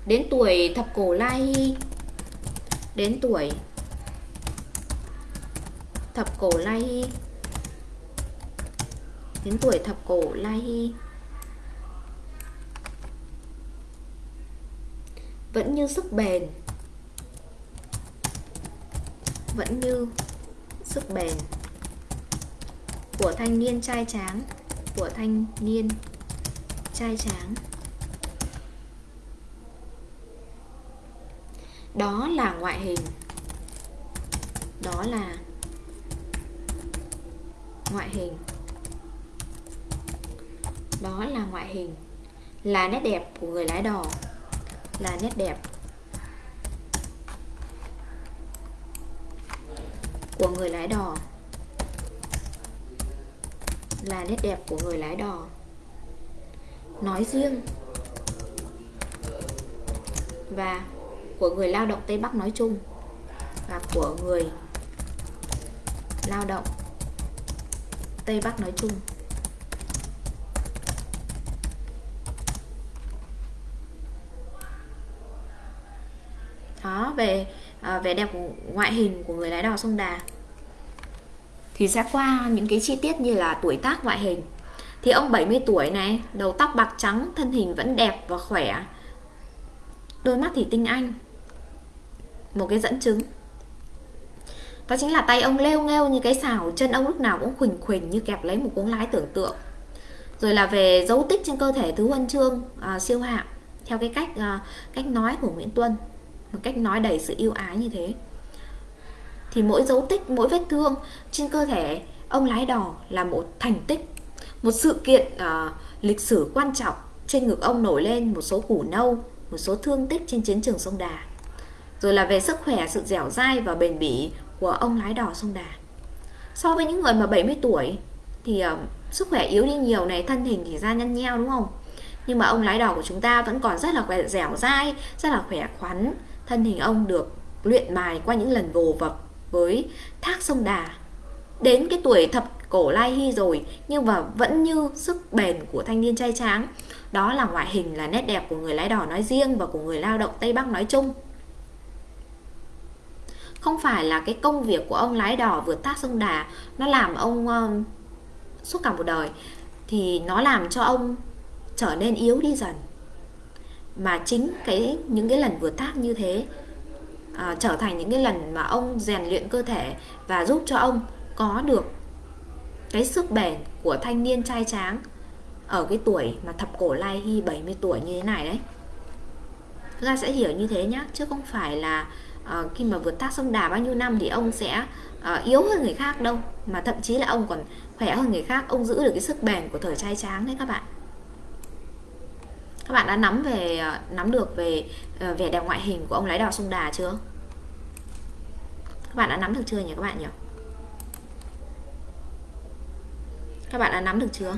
Đến tuổi thập cổ lai hy đến tuổi thập cổ lai hy đến tuổi thập cổ lai hy vẫn như sức bền. Vẫn như sức bền của thanh niên trai tráng, của thanh niên trai tráng. Đó là ngoại hình. Đó là ngoại hình. Đó là ngoại hình. Là nét đẹp của người lái đò. Là nét đẹp của người lái đò. Là nét đẹp của người lái đò. Nói riêng và của người lao động Tây Bắc nói chung và của người lao động Tây Bắc nói chung. Đó về à, vẻ đẹp của ngoại hình của người lái đò sông Đà. Thì sẽ qua những cái chi tiết như là tuổi tác ngoại hình. Thì ông 70 tuổi này đầu tóc bạc trắng thân hình vẫn đẹp và khỏe. Đôi mắt thì tinh anh. Một cái dẫn chứng đó chính là tay ông leo nghêu như cái xào chân ông lúc nào cũng khuỳnh khuỳnh như kẹp lấy một cuống lái tưởng tượng. Rồi là về dấu tích trên cơ thể thứ huân chương à, siêu hạng theo cái cách à, cách nói của Nguyễn Tuân một cách nói đầy sự yêu ái như thế. Thì mỗi dấu tích mỗi vết thương trên cơ thể ông lái đò là một thành tích một sự kiện à, lịch sử quan trọng. Trên ngực ông nổi lên một số củ nâu một số thương tích trên chiến trường sông Đà. Rồi là về sức khỏe sự dẻo dai và bền bỉ của ông lái đò sông Đà so với những người mà 70 tuổi thì uh, sức khỏe yếu đi nhiều này thân hình thì da nhăn nheo đúng không nhưng mà ông lái đò của chúng ta vẫn còn rất là khỏe dẻo dai rất là khỏe khoắn thân hình ông được luyện mài qua những lần vồ vập với thác sông Đà. Đến cái tuổi thập cổ lai hy rồi nhưng mà vẫn như sức bền của thanh niên trai tráng. Đó là ngoại hình là nét đẹp của người lái đò nói riêng và của người lao động Tây Bắc nói chung. Không phải là cái công việc của ông lái đò vượt thác sông Đà nó làm ông uh, suốt cả một đời. Thì nó làm cho ông trở nên yếu đi dần. Mà chính cái những cái lần vượt thác như thế à, trở thành những cái lần mà ông rèn luyện cơ thể và giúp cho ông có được cái sức bền của thanh niên trai tráng ở cái tuổi mà thập cổ lai hy 70 tuổi như thế này đấy. Chúng ta sẽ hiểu như thế nhá chứ không phải là Ờ, khi mà vượt thác sông đà bao nhiêu năm thì ông sẽ ờ, yếu hơn người khác đâu, mà thậm chí là ông còn khỏe hơn người khác. Ông giữ được cái sức bền của thời trai tráng đấy các bạn. Các bạn đã nắm về ờ, nắm được về vẻ đẹp ngoại hình của ông lái đò sông Đà chưa? Các bạn đã nắm được chưa nhỉ các bạn nhỉ? Các bạn đã nắm được chưa?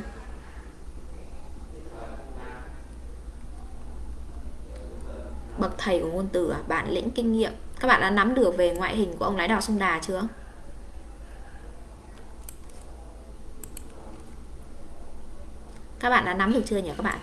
Bậc thầy của ngôn từ à? bạn lĩnh kinh nghiệm các bạn đã nắm được về ngoại hình của ông lái đò sông Đà chưa các bạn đã nắm được chưa nhỉ các bạn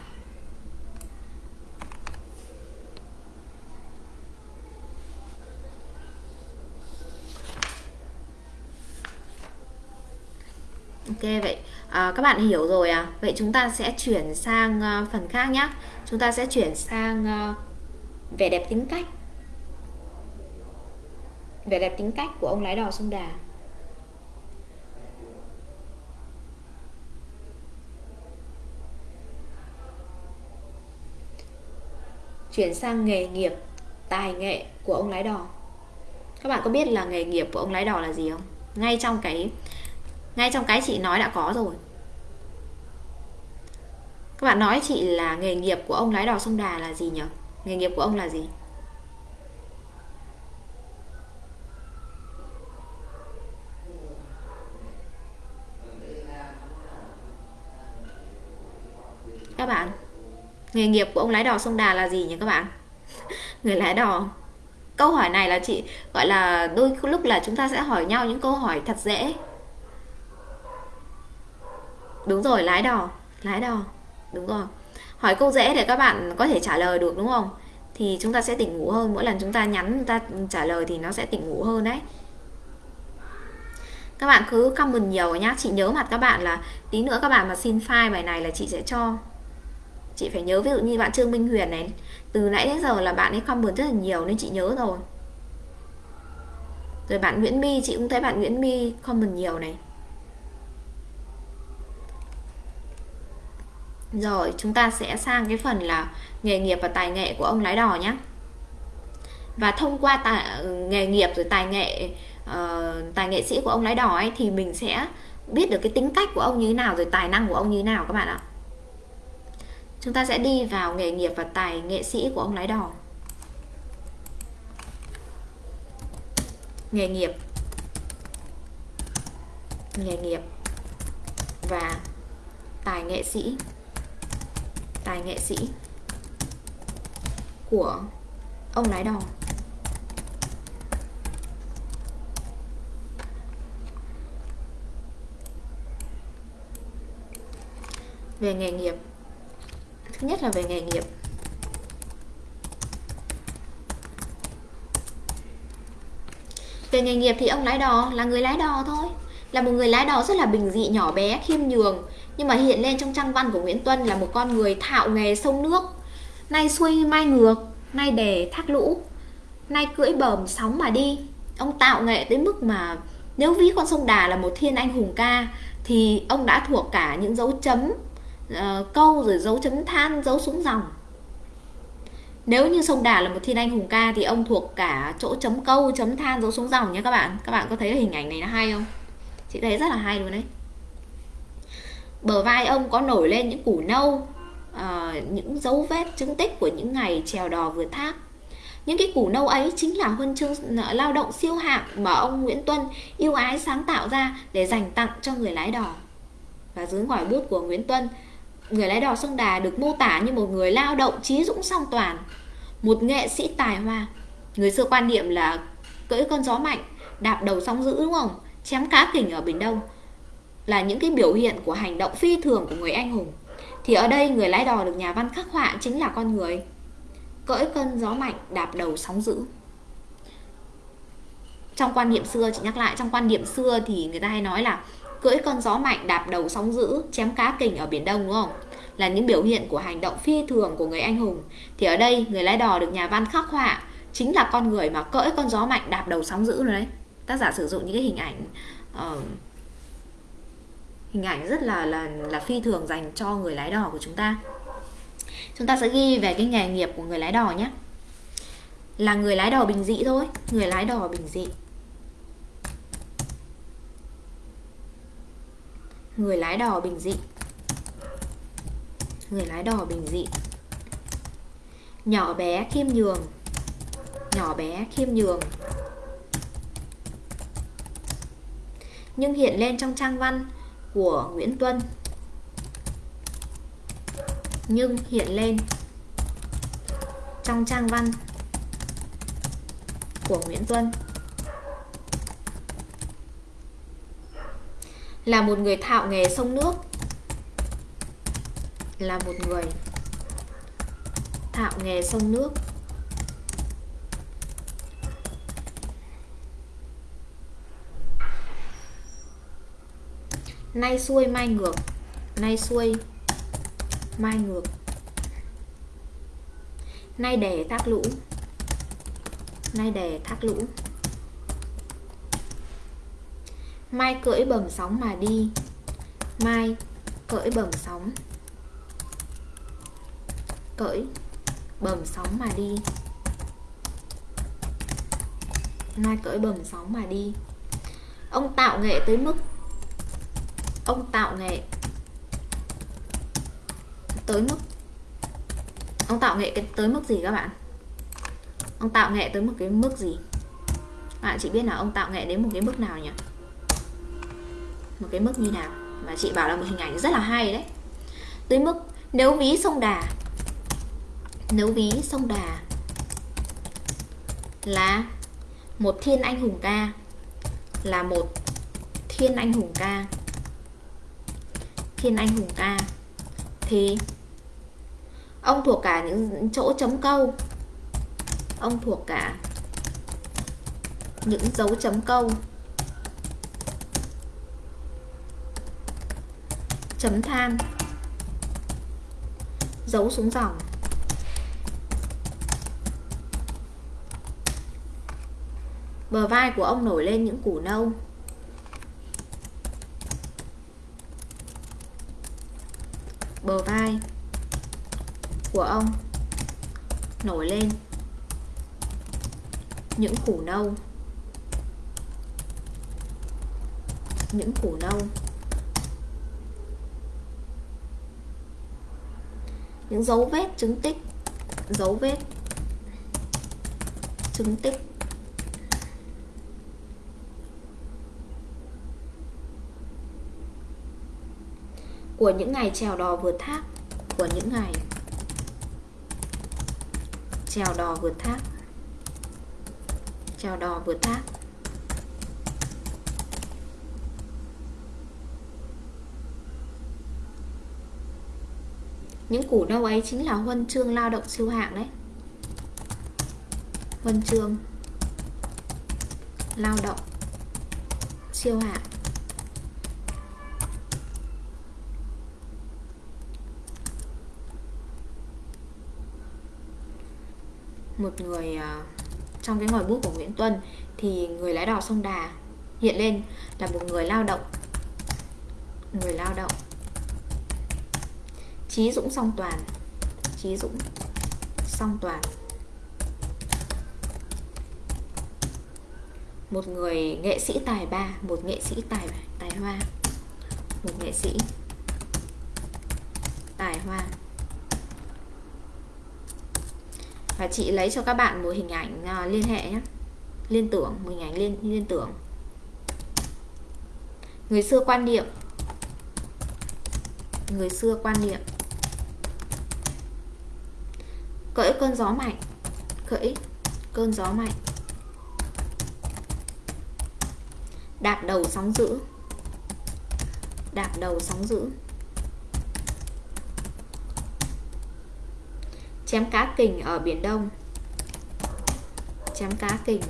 Ok vậy à, các bạn hiểu rồi à? Vậy chúng ta sẽ chuyển sang uh, phần khác nhé. Chúng ta sẽ chuyển sang uh, vẻ đẹp tính cách vẻ đẹp tính cách của ông lái đò sông Đà. Chuyển sang nghề nghiệp, tài nghệ của ông lái đò. Các bạn có biết là nghề nghiệp của ông lái đò là gì không? Ngay trong cái ngay trong cái chị nói đã có rồi. Các bạn nói chị là nghề nghiệp của ông lái đò sông Đà là gì nhỉ? Nghề nghiệp của ông là gì? Nghề nghiệp của ông lái đò sông Đà là gì nhỉ các bạn? Người lái đò. Câu hỏi này là chị, gọi là đôi lúc là chúng ta sẽ hỏi nhau những câu hỏi thật dễ. Đúng rồi, lái đò lái đò. Đúng rồi. Hỏi câu dễ để các bạn có thể trả lời được, đúng không? Thì chúng ta sẽ tỉnh ngủ hơn. Mỗi lần chúng ta nhắn, chúng ta trả lời thì nó sẽ tỉnh ngủ hơn đấy. Các bạn cứ comment nhiều nhá. Chị nhớ mặt các bạn là tí nữa các bạn mà xin file bài này là chị sẽ cho chị phải nhớ ví dụ như bạn Trương Minh Huyền này từ nãy đến giờ là bạn ấy comment rất là nhiều nên chị nhớ rồi. Rồi bạn Nguyễn My chị cũng thấy bạn Nguyễn My comment nhiều này. Rồi chúng ta sẽ sang cái phần là nghề nghiệp và tài nghệ của ông lái đò nhé và thông qua tài, nghề nghiệp rồi tài nghệ uh, tài nghệ sĩ của ông lái đò ấy thì mình sẽ biết được cái tính cách của ông như thế nào rồi tài năng của ông như thế nào các bạn ạ chúng ta sẽ đi vào nghề nghiệp và tài nghệ sĩ của ông lái đò. Nghề nghiệp. Nghề nghiệp và tài nghệ sĩ. Tài nghệ sĩ của ông lái đò. Về nghề nghiệp thứ nhất là về nghề nghiệp. Về nghề nghiệp thì ông lái đò, là người lái đò thôi. Là một người lái đò rất là bình dị, nhỏ bé, khiêm nhường. Nhưng mà hiện lên trong trang văn của Nguyễn Tuân là một con người thạo nghề sông nước. Nay xuôi mai ngược nay đề thác lũ, nay cưỡi bờm sóng mà đi. Ông tạo nghệ tới mức mà nếu ví con sông Đà là một thiên anh hùng ca, thì ông đã thuộc cả những dấu chấm uh, câu rồi dấu chấm than dấu xuống dòng. Nếu như sông Đà là một thiên anh hùng ca thì ông thuộc cả chỗ chấm câu chấm than dấu xuống dòng nhé các bạn. Các bạn có thấy hình ảnh này nó hay không? Chị thấy rất là hay luôn đấy. Bờ vai ông có nổi lên những củ nâu à, những dấu vết chứng tích của những ngày trèo đò vượt thác. Những cái củ nâu ấy chính là huân chương ờ, lao động siêu hạng mà ông Nguyễn Tuân yêu ái sáng tạo ra để dành tặng cho người lái đò. Và dưới ngòi bút của Nguyễn Tuân người lái đò sông Đà được mô tả như một người lao động trí dũng song toàn, một nghệ sĩ tài hoa. Người xưa quan niệm là cưỡi con gió mạnh, đạp đầu sóng dữ đúng không? Chém cá kình ở biển đông là những cái biểu hiện của hành động phi thường của người anh hùng. Thì ở đây người lái đò được nhà văn khắc họa chính là con người. Cưỡi cơn gió mạnh, đạp đầu sóng dữ. Trong quan niệm xưa, chị nhắc lại, trong quan niệm xưa thì người ta hay nói là cưỡi con gió mạnh đạp đầu sóng dữ chém cá kình ở biển đông đúng không? Là những biểu hiện của hành động phi thường của người anh hùng. Thì ở đây người lái đò được nhà văn khắc họa chính là con người mà cưỡi con gió mạnh đạp đầu sóng dữ rồi đấy. Tác giả sử dụng những cái hình ảnh uh, hình ảnh rất là là là phi thường dành cho người lái đò của chúng ta. Chúng ta sẽ ghi về cái nghề nghiệp của người lái đò nhé. Là người lái đò bình dị thôi người lái đò bình dị. Người lái đò bình dị. Người lái đò bình dị. Nhỏ bé khiêm nhường. Nhỏ bé khiêm nhường. Nhưng hiện lên trong trang văn của Nguyễn Tuân. Nhưng hiện lên trong trang văn của Nguyễn Tuân. Là một người thạo nghề sông nước. Là một người thạo nghề sông nước. Nay xuôi mai ngược. Nay xuôi mai ngược. Nay đề thác lũ. Nay đề thác lũ. Mai cưỡi bầm sóng mà đi. Mai cưỡi bầm sóng. Cưỡi bầm sóng mà đi. Mai cưỡi bầm sóng mà đi. Ông tạo nghệ tới mức, ông tạo nghệ tới mức, ông tạo nghệ cái tới mức gì các bạn? Ông tạo nghệ tới một cái mức gì? Bạn chỉ biết là ông tạo nghệ đến một cái mức nào nhỉ? Một cái mức như nào? Mà chị bảo là một hình ảnh rất là hay đấy. Tới mức nếu ví sông đà. Nếu ví sông đà là một thiên anh hùng ca. Là một thiên anh hùng ca. Thiên anh hùng ca. Thì ông thuộc cả những chỗ chấm câu. Ông thuộc cả những dấu chấm câu. Chấm than. Dấu xuống dòng. Bờ vai của ông nổi lên những củ nâu. Bờ vai của ông nổi lên những củ nâu. Những củ nâu. Những dấu vết chứng tích. Dấu vết chứng tích. Của những ngày trèo đò vượt thác. Của những ngày trèo đò vượt thác. Trèo đò vượt thác. Những củ nâu ấy chính là huân chương lao động siêu hạng đấy. Huân chương lao động siêu hạng. Một người à, trong cái ngòi bút của Nguyễn Tuân thì người lái đò sông Đà hiện lên là một người lao động. Người lao động. Trí Dũng song toàn. Trí Dũng song toàn. Một người nghệ sĩ tài ba, một nghệ sĩ tài tài hoa. Một nghệ sĩ tài hoa. Và chị lấy cho các bạn một hình ảnh à, liên hệ nhé. Liên tưởng, một hình ảnh liên liên tưởng. Người xưa quan niệm. Người xưa quan niệm cưỡi cơn gió mạnh. Cưỡi cơn gió mạnh. Đạp đầu sóng dữ. Đạp đầu sóng dữ. Chém cá kình ở biển Đông. Chém cá kình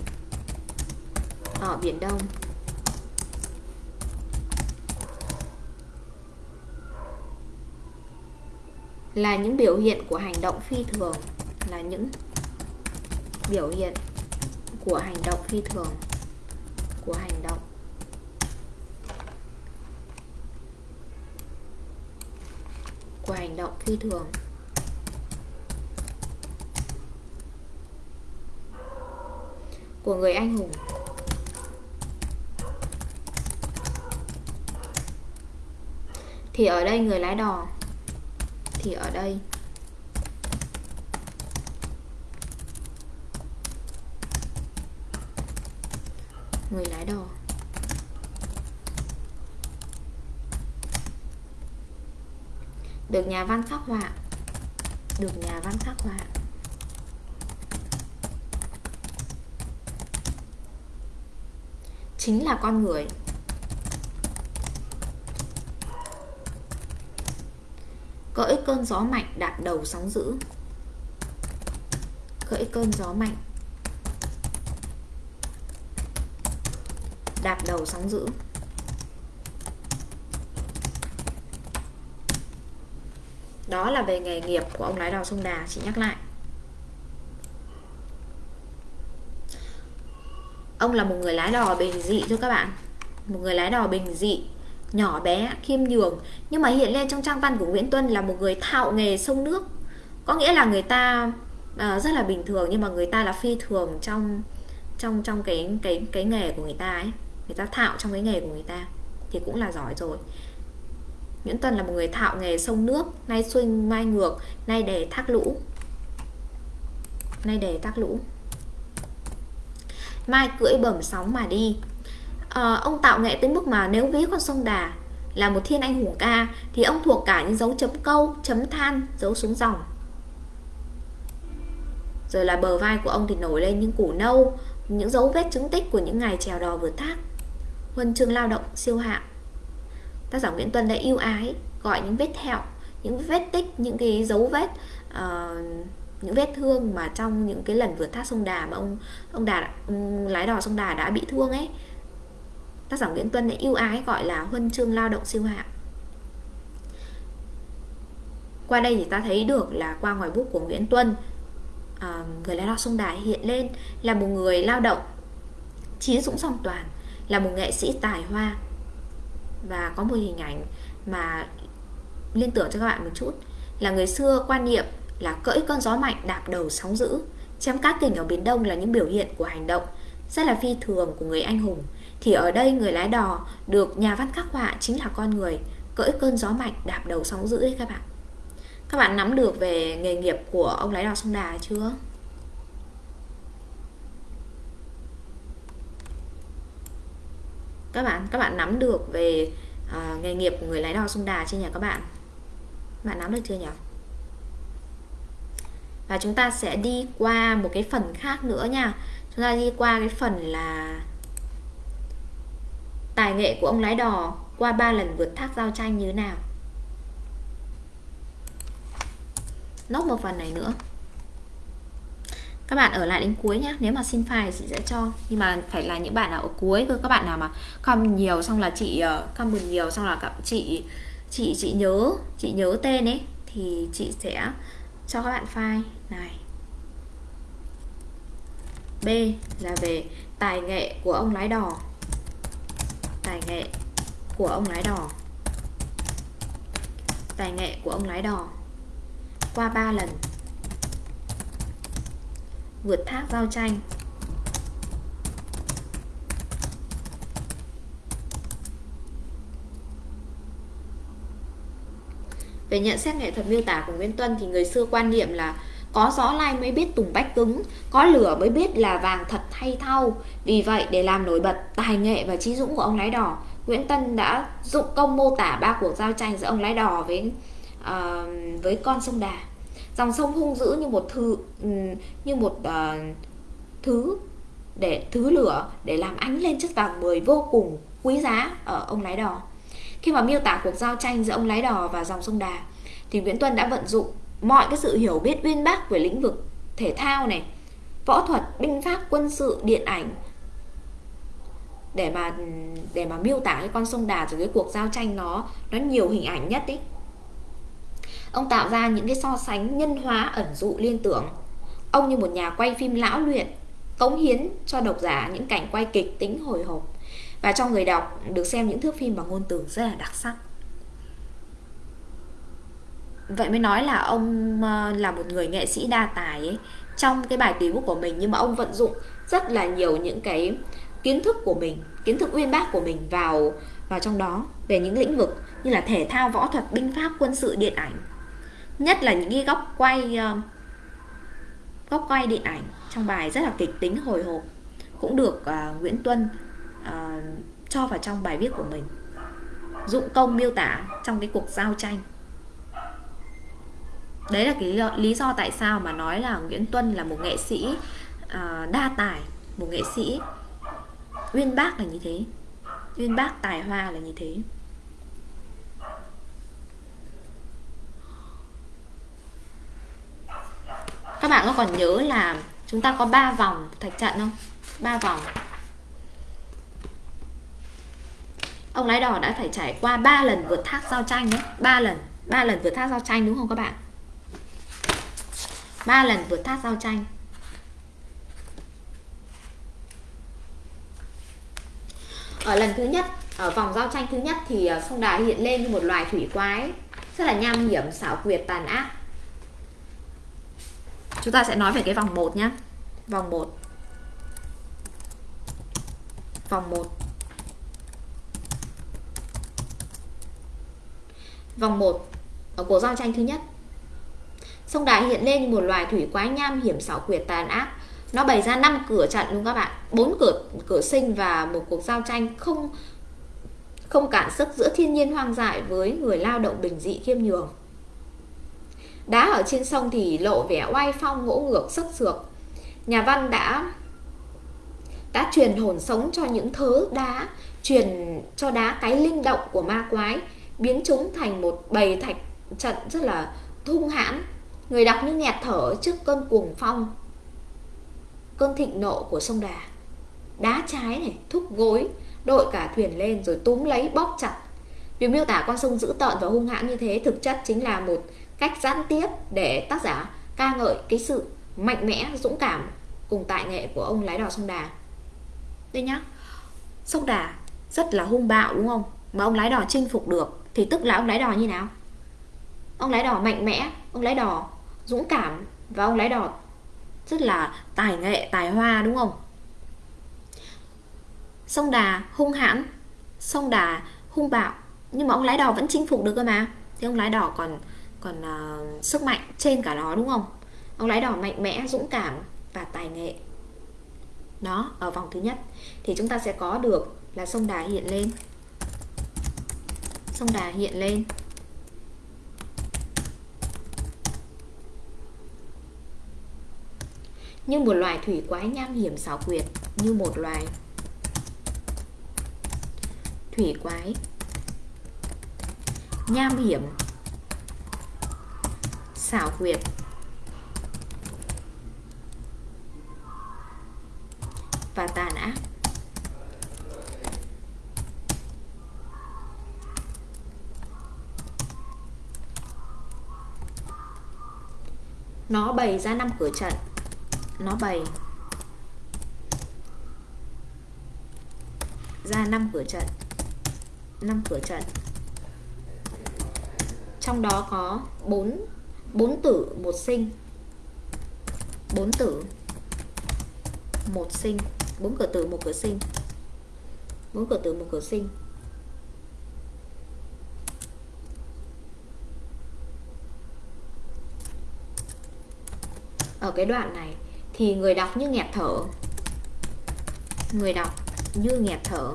ở biển Đông. Là những biểu hiện của hành động phi thường là những biểu hiện của hành động phi thường, của hành động. Của hành động phi thường. Của người anh hùng. Thì ở đây người lái đò, thì ở đây người lái đò. Được nhà văn khắc họa. Được nhà văn khắc họa. Chính là con người. Cỡi cơn gió mạnh đạp đầu sóng dữ. Cỡi cơn gió mạnh đạp đầu sóng dữ. Đó là về nghề nghiệp của ông lái đò sông Đà chị nhắc lại. Ông là một người lái đò bình dị thôi các bạn. Một người lái đò bình dị nhỏ bé khiêm nhường nhưng mà hiện lên trong trang văn của Nguyễn Tuân là một người thạo nghề sông nước. Có nghĩa là người ta uh, rất là bình thường nhưng mà người ta là phi thường trong trong trong cái cái cái nghề của người ta ấy người ta thạo trong cái nghề của người ta thì cũng là giỏi rồi Nguyễn Tuần là một người thạo nghề sông nước nay xuôi mai ngược nay đề thác lũ nay đề thác lũ mai cưỡi bẩm sóng mà đi à, ông tạo nghệ tới mức mà nếu ví con sông Đà là một thiên anh hùng ca thì ông thuộc cả những dấu chấm câu, chấm than, dấu xuống dòng. Rồi là bờ vai của ông thì nổi lên những củ nâu, những dấu vết chứng tích của những ngày trèo đò vượt thác. Huân chương lao động siêu hạng. Tác giả Nguyễn Tuân đã yêu ái gọi những vết thẹo, những vết tích, những cái dấu vết uh, những vết thương mà trong những cái lần vượt thác sông Đà mà ông ông Đà ông lái đò sông Đà đã bị thương ấy tác giả Nguyễn Tuân đã yêu ái gọi là huân chương lao động siêu hạng qua đây thì ta thấy được là qua ngoài bút của Nguyễn Tuân à, người lái đò sông Đà hiện lên là một người lao động trí dũng song toàn là một nghệ sĩ tài hoa. Và có một hình ảnh mà liên tưởng cho các bạn một chút. Là người xưa quan niệm là cỡi cơn gió mạnh đạp đầu sóng dữ. Chém cát kình ở biển đông là những biểu hiện của hành động, rất là phi thường của người anh hùng. Thì ở đây người lái đò được nhà văn khắc họa chính là con người cưỡi cơn gió mạnh đạp đầu sóng dữ đấy các bạn. Các bạn nắm được về nghề nghiệp của ông lái đò sông Đà chưa? Các bạn các bạn nắm được về uh, nghề nghiệp của người lái đò sông Đà chưa nhỉ các bạn? Bạn nắm được chưa nhỉ? Và chúng ta sẽ đi qua một cái phần khác nữa nha. Chúng ta đi qua cái phần là Tài nghệ của ông lái đò qua 3 lần vượt thác giao tranh như thế nào Nốt một phần này nữa các bạn ở lại đến cuối nhé nếu mà xin file chị sẽ cho. Nhưng mà phải là những bạn nào ở cuối cơ các bạn nào mà comment nhiều xong là chị uh, comment nhiều xong là các chị chị chị nhớ chị nhớ tên ấy thì chị sẽ cho các bạn file. Này. B là về tài nghệ của ông lái đò. Tài nghệ của ông lái đò. Tài nghệ của ông lái đò. Qua 3 lần vượt thác giao tranh Về nhận xét nghệ thuật miêu tả của Nguyễn Tuân thì người xưa quan niệm là có gió lai mới biết tùng bách cứng, có lửa mới biết là vàng thật hay thau. Vì vậy, để làm nổi bật tài nghệ và trí dũng của ông lái đò, Nguyễn Tân đã dụng công mô tả ba cuộc giao tranh giữa ông lái đò với uh, với con sông Đà. Dòng sông hung dữ như một thứ ừ, như một uh, thứ để thứ lửa để làm ánh lên chất vàng mười vô cùng quý giá ở ông lái đò. Khi mà miêu tả cuộc giao tranh giữa ông lái đò và dòng sông Đà thì Nguyễn Tuân đã vận dụng mọi cái sự hiểu biết uyên bác về lĩnh vực thể thao này võ thuật binh pháp quân sự điện ảnh để mà để mà miêu tả cái con sông đà rồi cái cuộc giao tranh nó nó nhiều hình ảnh nhất ý ông tạo ra những cái so sánh nhân hóa ẩn dụ liên tưởng. Ông như một nhà quay phim lão luyện, cống hiến cho độc giả những cảnh quay kịch tính hồi hộp. Và cho người đọc được xem những thước phim bằng ngôn từ rất là đặc sắc. Vậy mới nói là ông ờ, là một người nghệ sĩ đa tài ấy. Trong cái bài tùy bút của mình, nhưng mà ông vận dụng rất là nhiều những cái kiến thức của mình, kiến thức uyên bác của mình vào vào trong đó, về những lĩnh vực như là thể thao võ thuật, binh pháp, quân sự, điện ảnh nhất là những cái góc quay ờ, góc quay điện ảnh trong bài rất là kịch tính hồi hộp. Cũng được uh, Nguyễn Tuân uh, cho vào trong bài viết của mình. Dụng công miêu tả trong cái cuộc giao tranh. Đấy là cái lý do tại sao mà nói là Nguyễn Tuân là một nghệ sĩ uh, đa tài một nghệ sĩ. Uyên bác là như thế. Uyên bác tài hoa là như thế. Các bạn có còn nhớ là chúng ta có 3 vòng thạch trận không? 3 vòng. Ông lái đò đã phải trải qua 3 lần vượt thác giao tranh đấy. 3 lần. 3 lần vượt thác giao tranh đúng không các bạn? Ba lần vượt thác giao tranh. Ở lần thứ nhất, ở vòng giao tranh thứ nhất thì à, sông đà hiện lên như một loài thủy quái, rất là nham hiểm, xảo quyệt, tàn ác. Chúng ta sẽ nói về cái vòng 1 nhé. Vòng 1. Vòng 1. Vòng 1 ở cuộc giao tranh thứ nhất. Sông Đà hiện lên như một loài thủy quái nham hiểm xảo quyệt tàn ác. Nó bày ra 5 cửa trận luôn các bạn, bốn cửa cửa sinh và một cuộc giao tranh không không cản sức giữa thiên nhiên hoang dại với người lao động bình dị khiêm nhường. Đá ở trên sông thì lộ vẻ oai phong ngỗ ngược sức sược. Nhà văn đã đã truyền hồn sống cho những thớ đá, truyền cho đá cái linh động của ma quái, biến chúng thành một bầy thạch trận rất là hung hãn. Người đọc như nghẹt thở trước cơn cuồng phong, cơn thịnh nộ của sông Đà. Đá trái này, thúc gối, đội cả thuyền lên rồi túm lấy bóp chặt. Việc miêu tả con sông dữ tợn và hung hãn như thế thực chất chính là một cách gián tiếp để tác giả ca ngợi cái sự mạnh mẽ, dũng cảm cùng tài nghệ của ông lái đò sông Đà. Đây nhá. Sông Đà rất là hung bạo đúng không? Mà ông lái đò chinh phục được thì tức là ông lái đò như nào? Ông lái đò mạnh mẽ, ông lái đò dũng cảm và ông lái đò rất là tài nghệ, tài hoa đúng không? Sông Đà hung hãn, sông Đà hung bạo nhưng mà ông lái đò vẫn chinh phục được cơ mà. Thì ông lái đò còn còn uh, sức mạnh trên cả nó đúng không? Ông lái đỏ mạnh mẽ dũng cảm và tài nghệ. Đó ở vòng thứ nhất. Thì chúng ta sẽ có được là sông đà hiện lên. Sông đà hiện lên. Như một loài thủy quái nham hiểm xảo quyệt như một loài thủy quái nham hiểm xảo quyệt. Và tàn ác. Nó bày ra năm cửa trận. Nó bày ra năm cửa trận. Năm cửa trận. Trong đó có bốn bốn tử, một sinh. Bốn tử, một sinh. Bốn cửa tử, một cửa sinh. Bốn cửa tử, một cửa sinh. Ở cái đoạn này thì người đọc như nghẹt thở. Người đọc như nghẹt thở.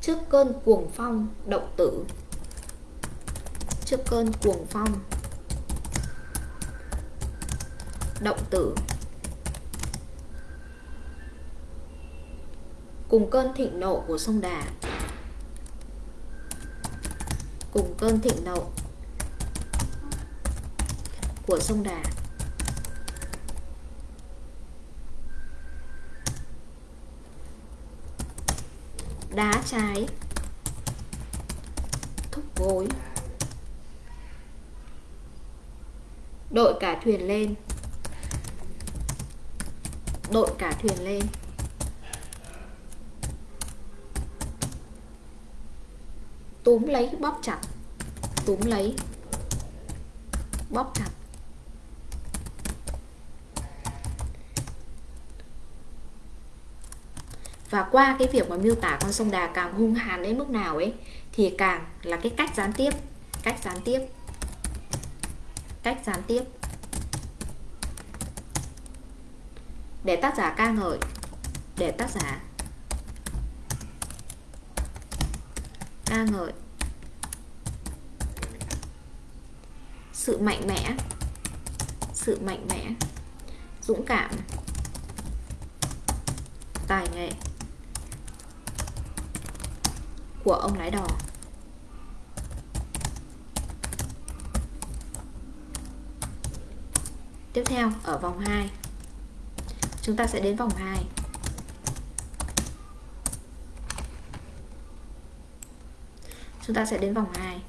Trước cơn cuồng phong, động tử trước cơn cuồng phong. Động tử. Cùng cơn thịnh nộ của sông Đà. Cùng cơn thịnh nộ của sông Đà. Đá trái. Thúc gối. Đội cả thuyền lên. Đội cả thuyền lên. Túm lấy, bóp chặt. Túm lấy. Bóp chặt. Và qua cái việc mà miêu tả con sông Đà càng hung hàn đến mức nào ấy, thì càng là cái cách gián tiếp. Cách gián tiếp cách gián tiếp. Để tác giả ca ngợi. Để tác giả ca ngợi. Sự mạnh mẽ. Sự mạnh mẽ. Dũng cảm. Tài nghệ. Của ông lái đò. Tiếp theo ở vòng 2 Chúng ta sẽ đến vòng 2 Chúng ta sẽ đến vòng 2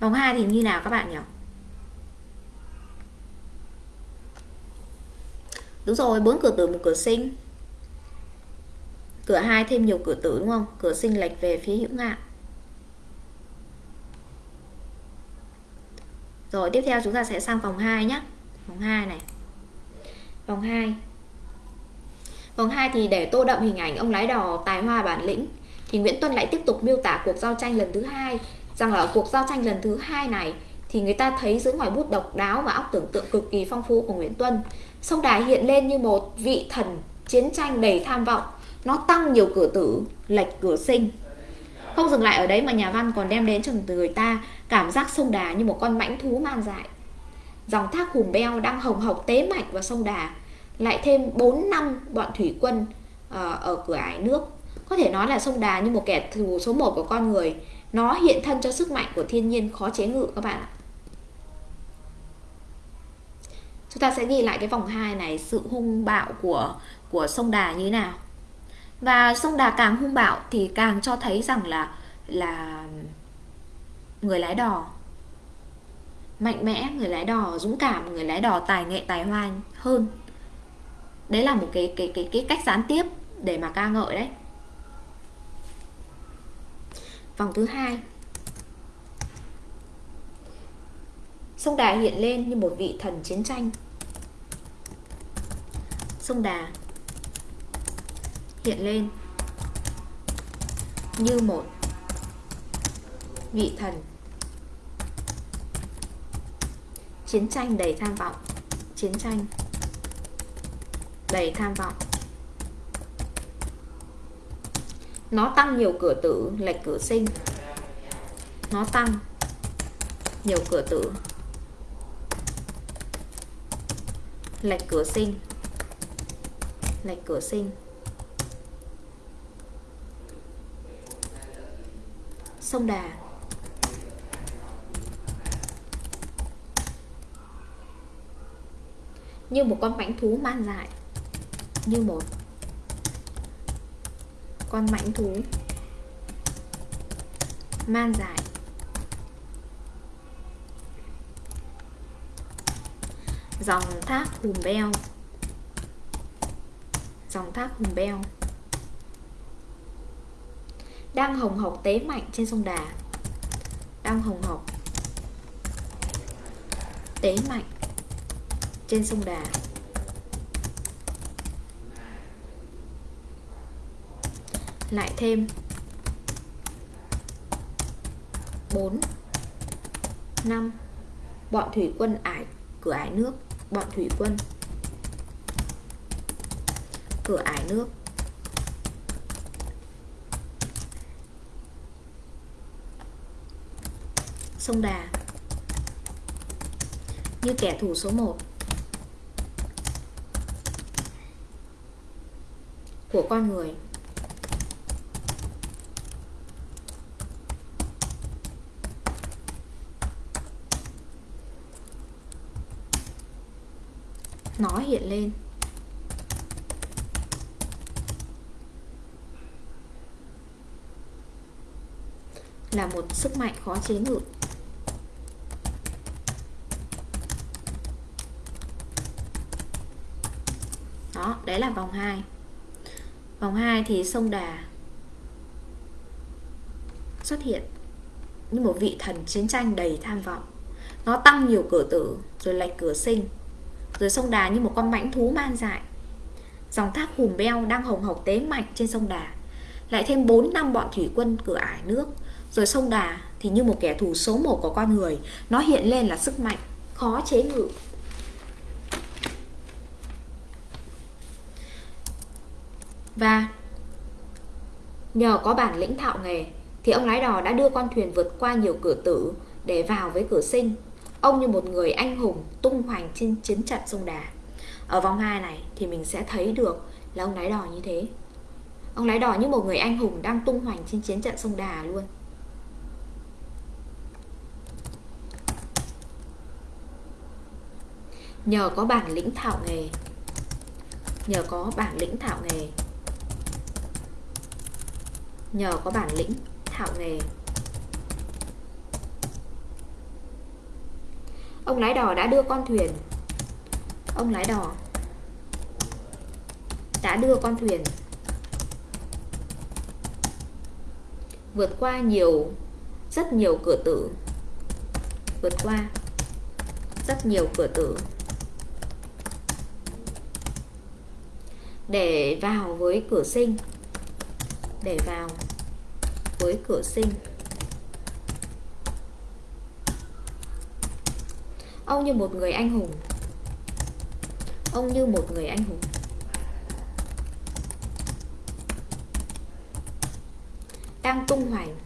Vòng 2 thì như nào các bạn nhỉ? Đúng rồi, bốn cửa tử một cửa sinh. Cửa 2 thêm nhiều cửa tử đúng không? Cửa sinh lệch về phía hữu ngạn. Rồi, tiếp theo chúng ta sẽ sang vòng 2 nhé Vòng 2 này. Vòng 2 Vòng 2 thì để tô đậm hình ảnh ông lái đò tài hoa bản lĩnh, thì Nguyễn Tuân lại tiếp tục miêu tả cuộc giao tranh lần thứ hai. Rằng ở cuộc giao tranh lần thứ hai này, thì người ta thấy dưới ngoài bút độc đáo và óc tưởng tượng cực kỳ phong phú của Nguyễn Tuân. Sông Đà hiện lên như một vị thần chiến tranh đầy tham vọng. Nó tăng nhiều cửa tử, lệch cửa sinh không dừng lại ở đấy mà nhà văn còn đem đến cho người ta cảm giác sông Đà như một con mãnh thú man dại. Dòng thác hùm beo đang hồng hộc tế mạnh vào sông Đà. Lại thêm 4 năm bọn thủy quân ờ, ở cửa ải nước. Có thể nói là sông Đà như một kẻ thù số 1 của con người. Nó hiện thân cho sức mạnh của thiên nhiên khó chế ngự các bạn ạ. Chúng ta sẽ ghi lại cái vòng 2 này, sự hung bạo của của sông Đà như thế nào và sông Đà càng hung bạo thì càng cho thấy rằng là là người lái đò, mạnh mẽ, người lái đò dũng cảm, người lái đò tài nghệ, tài hoa hơn. Đấy là một cái cái cái cái cách gián tiếp để mà ca ngợi đấy. Vòng thứ hai. Sông đà hiện lên như một vị thần chiến tranh. Sông đà hiện lên. Như một vị thần. Chiến tranh đầy tham vọng. Chiến tranh đầy tham vọng. Nó tăng nhiều cửa tử, lệch cửa sinh. Nó tăng nhiều cửa tử, lệch cửa sinh. Lệch cửa sinh. Sông đà. Như một con mãnh thú man dại như một con mãnh thú man dại dòng thác hùm beo. Dòng thác hùm beo đang hồng hộc tế mạnh trên sông Đà. Đang hồng hộc tế mạnh trên sông Đà. Lại thêm 4 5 bọn thủy quân ải, cửa ải nước, bọn thủy quân, cửa ải nước. Sông Đà. Như kẻ thù số 1 của con người. Nó hiện lên. Là một sức mạnh khó chế ngự đó đấy là vòng 2 vòng 2 thì sông Đà xuất hiện như một vị thần chiến tranh đầy tham vọng. Nó tăng nhiều cửa tử, rồi lệch cửa sinh, rồi sông Đà như một con mãnh thú man dại. Dòng thác hùm beo đang hồng hộc tế mạnh trên sông Đà, Lại thêm 4 năm bọn thủy quân cửa ải nước. Rồi sông Đà thì như một kẻ thù số 1 của con người, Nó hiện lên là sức mạnh, khó chế ngự. Và nhờ có bản lĩnh thạo nghề, Thì ông lái đò đã đưa con thuyền vượt qua nhiều cửa tử Để vào với cửa sinh. Ông như một người anh hùng tung hoành trên chiến trận sông Đà. Ở vòng 2 này thì mình sẽ thấy được là ông lái đò như thế. Ông lái đò như một người anh hùng đang tung hoành trên chiến trận sông Đà luôn. Nhờ có bản lĩnh thạo nghề, Nhờ có bản lĩnh thạo nghề Nhờ có bản lĩnh thạo nghề. Ông lái đò đã đưa con thuyền. Ông lái đò Đã đưa con thuyền. Vượt qua nhiều, Rất nhiều cửa tử. Vượt qua rất nhiều cửa tử. Để vào với cửa sinh để vào với cửa sinh. Ông như một người anh hùng. Ông như một người anh hùng. Đang tung hoành.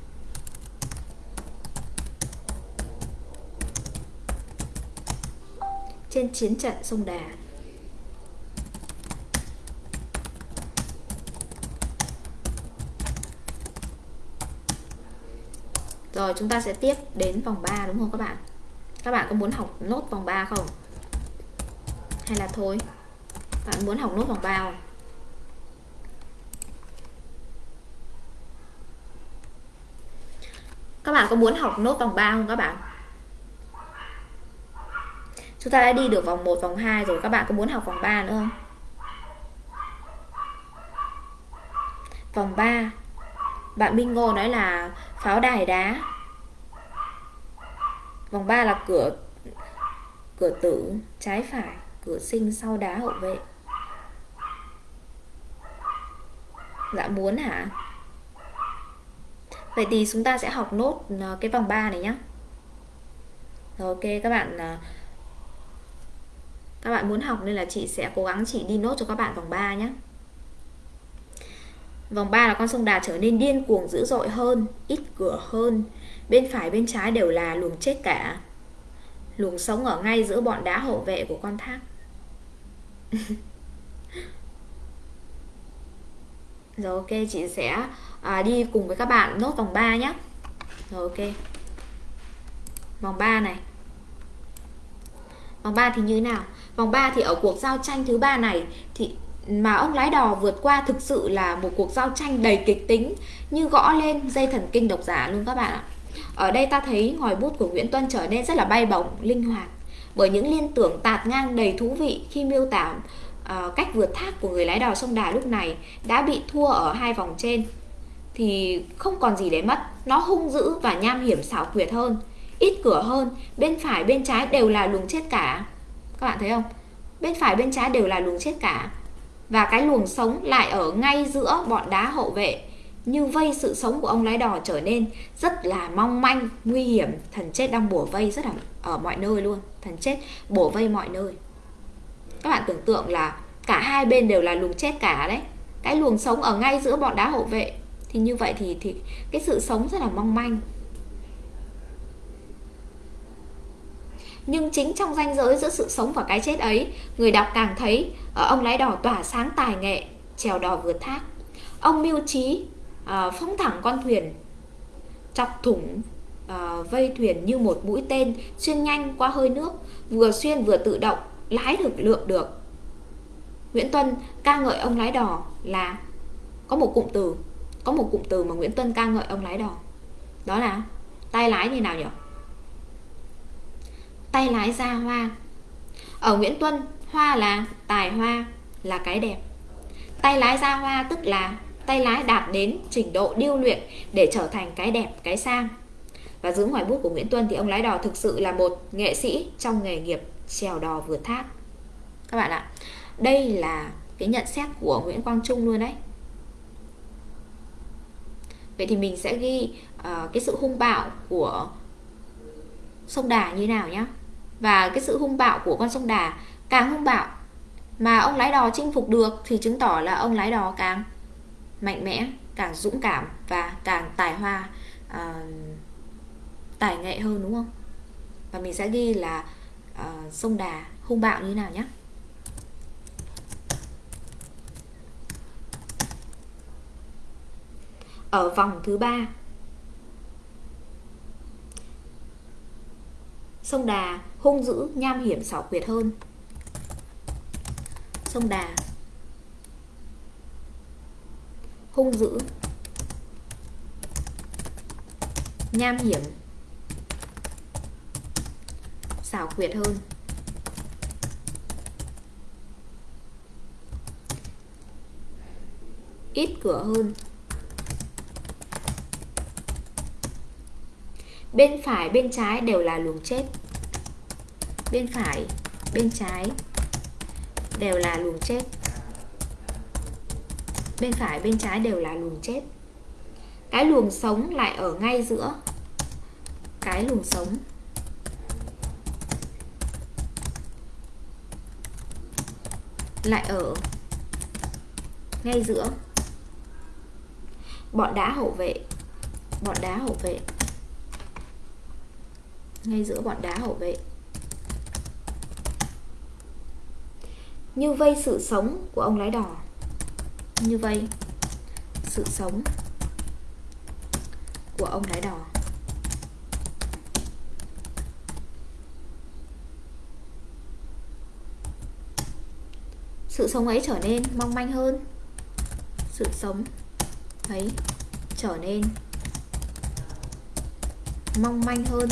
Trên chiến trận sông Đà. Rồi chúng ta sẽ tiếp đến vòng 3 đúng không các bạn? Các bạn có muốn học nốt vòng 3 không? Hay là thôi? Bạn muốn học nốt vòng 3 không? Các bạn có muốn học nốt vòng 3 không các bạn? Chúng ta đã đi được vòng 1, vòng 2 rồi Các bạn có muốn học vòng 3 nữa không? Vòng 3 bạn minh ngô nói là pháo đài đá. Vòng 3 là cửa Cửa tử Trái phải, Cửa sinh sau đá hậu vệ. Dạ muốn hả? Vậy thì chúng ta sẽ học nốt ờ, cái vòng 3 này nhé Rồi, ok, các bạn ờ, các bạn muốn học nên là chị sẽ cố gắng chị đi nốt cho các bạn vòng 3 nhé Vòng 3 là con sông Đà trở nên điên cuồng dữ dội hơn, ít cửa hơn. Bên phải bên trái đều là luồng chết cả. Luồng sống ở ngay giữa bọn đá hậu vệ của con thác. Rồi ok, chị sẽ à, đi cùng với các bạn nốt vòng 3 nhé. Rồi ok. Vòng 3 này. Vòng 3 thì như thế nào? Vòng 3 thì ở cuộc giao tranh thứ ba này thì mà ông lái đò vượt qua thực sự là một cuộc giao tranh đầy kịch tính như gõ lên dây thần kinh độc giả luôn các bạn ạ. Ở đây ta thấy ngòi bút của Nguyễn Tuân trở nên rất là bay bổng, linh hoạt bởi những liên tưởng tạt ngang đầy thú vị khi miêu tả uh, cách vượt thác của người lái đò sông Đà lúc này đã bị thua ở hai vòng trên thì không còn gì để mất, nó hung dữ và nham hiểm xảo quyệt hơn, ít cửa hơn, bên phải bên trái đều là luồng chết cả. Các bạn thấy không? Bên phải bên trái đều là luồng chết cả và cái luồng sống lại ở ngay giữa bọn đá hậu vệ. Như vây sự sống của ông lái đò trở nên rất là mong manh, nguy hiểm. Thần chết đang bổ vây rất là ở mọi nơi luôn. Thần chết bổ vây mọi nơi. Các bạn tưởng tượng là cả hai bên đều là luồng chết cả đấy. Cái luồng sống ở ngay giữa bọn đá hậu vệ Thì như vậy thì, thì cái sự sống rất là mong manh. Nhưng chính trong ranh giới giữa sự sống và cái chết ấy người đọc càng thấy ờ, ông lái đò tỏa sáng tài nghệ trèo đò vượt thác. Ông mưu trí ờ, phóng thẳng con thuyền chọc thủng uh, vây thuyền như một mũi tên xuyên nhanh qua hơi nước vừa xuyên vừa tự động lái được lượng được. Nguyễn Tuân ca ngợi ông lái đò là có một cụm từ có một cụm từ mà Nguyễn Tuân ca ngợi ông lái đò. Đó là tay lái như nào nhỉ tay lái ra hoa. Ở Nguyễn Tuân hoa là tài hoa là cái đẹp. Tay lái ra hoa tức là tay lái đạt đến trình độ điêu luyện để trở thành cái đẹp cái sang. Và dưới ngoài bút của Nguyễn Tuân thì ông lái đò thực sự là một nghệ sĩ trong nghề nghiệp trèo đò vượt thác các bạn ạ đây là cái nhận xét của Nguyễn Quang Trung luôn đấy. Vậy thì mình sẽ ghi uh, cái sự hung bạo của sông Đà như nào nhé và cái sự hung bạo của con sông Đà càng hung bạo mà ông lái đò chinh phục được thì chứng tỏ là ông lái đò càng mạnh mẽ càng dũng cảm và càng tài hoa uh, tài nghệ hơn đúng không? Và mình sẽ ghi là uh, sông Đà hung bạo như nào nhé. Ở vòng thứ ba sông Đà hung dữ, nham hiểm xảo quyệt hơn. Sông Đà hung dữ, nham hiểm, xảo quyệt hơn. Ít cửa hơn. Bên phải bên trái đều là luồng chết bên phải, bên trái, đều là luồng chết. Bên phải, bên trái đều là luồng chết. Cái luồng sống lại ở ngay giữa cái luồng sống. Lại ở ngay giữa. Bọn đá hậu vệ, bọn đá hậu vệ. Ngay giữa bọn đá hậu vệ. Như vây sự sống của ông lái đỏ như vây sự sống của ông lái đỏ sự sống ấy trở nên mong manh hơn. Sự sống ấy trở nên mong manh hơn.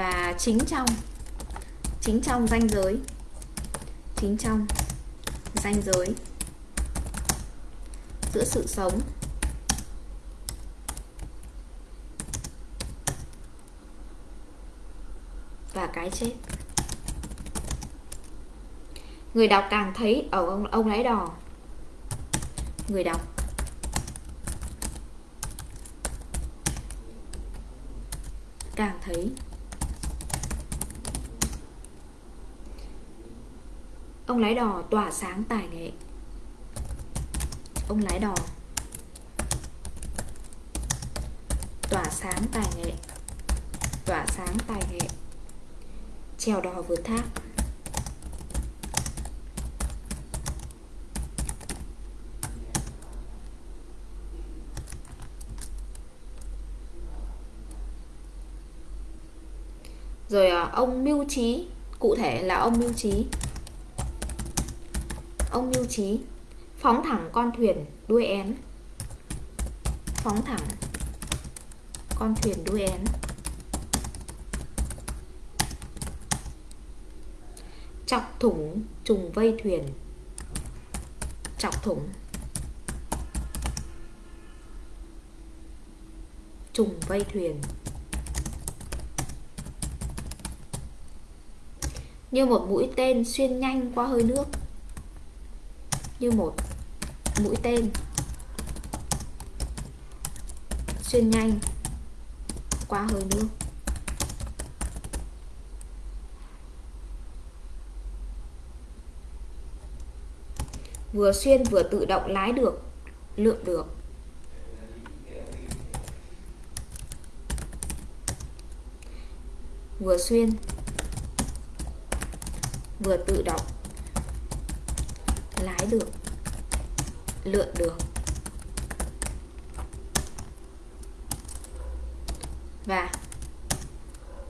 Và chính trong chính trong ranh giới chính trong ranh giới giữa sự sống và cái chết. Người đọc càng thấy ở ông, ông lái đò. Người đọc. Càng thấy. Ông lái đò tỏa sáng tài nghệ. Ông lái đò. Tỏa sáng tài nghệ. Tỏa sáng tài nghệ. Trèo đò vượt thác. Rồi à, ông mưu trí, cụ thể là ông mưu trí ông mưu trí phóng thẳng con thuyền, đuôi én. Phóng thẳng con thuyền, đuôi én. Chọc thủng trùng vây thuyền. Chọc thủng trùng vây thuyền. Như một mũi tên xuyên nhanh qua hơi nước như một mũi tên. Xuyên nhanh, qua hơi nước. Vừa xuyên vừa tự động lái được, lượn được. Vừa xuyên, vừa tự động cái được lượn được và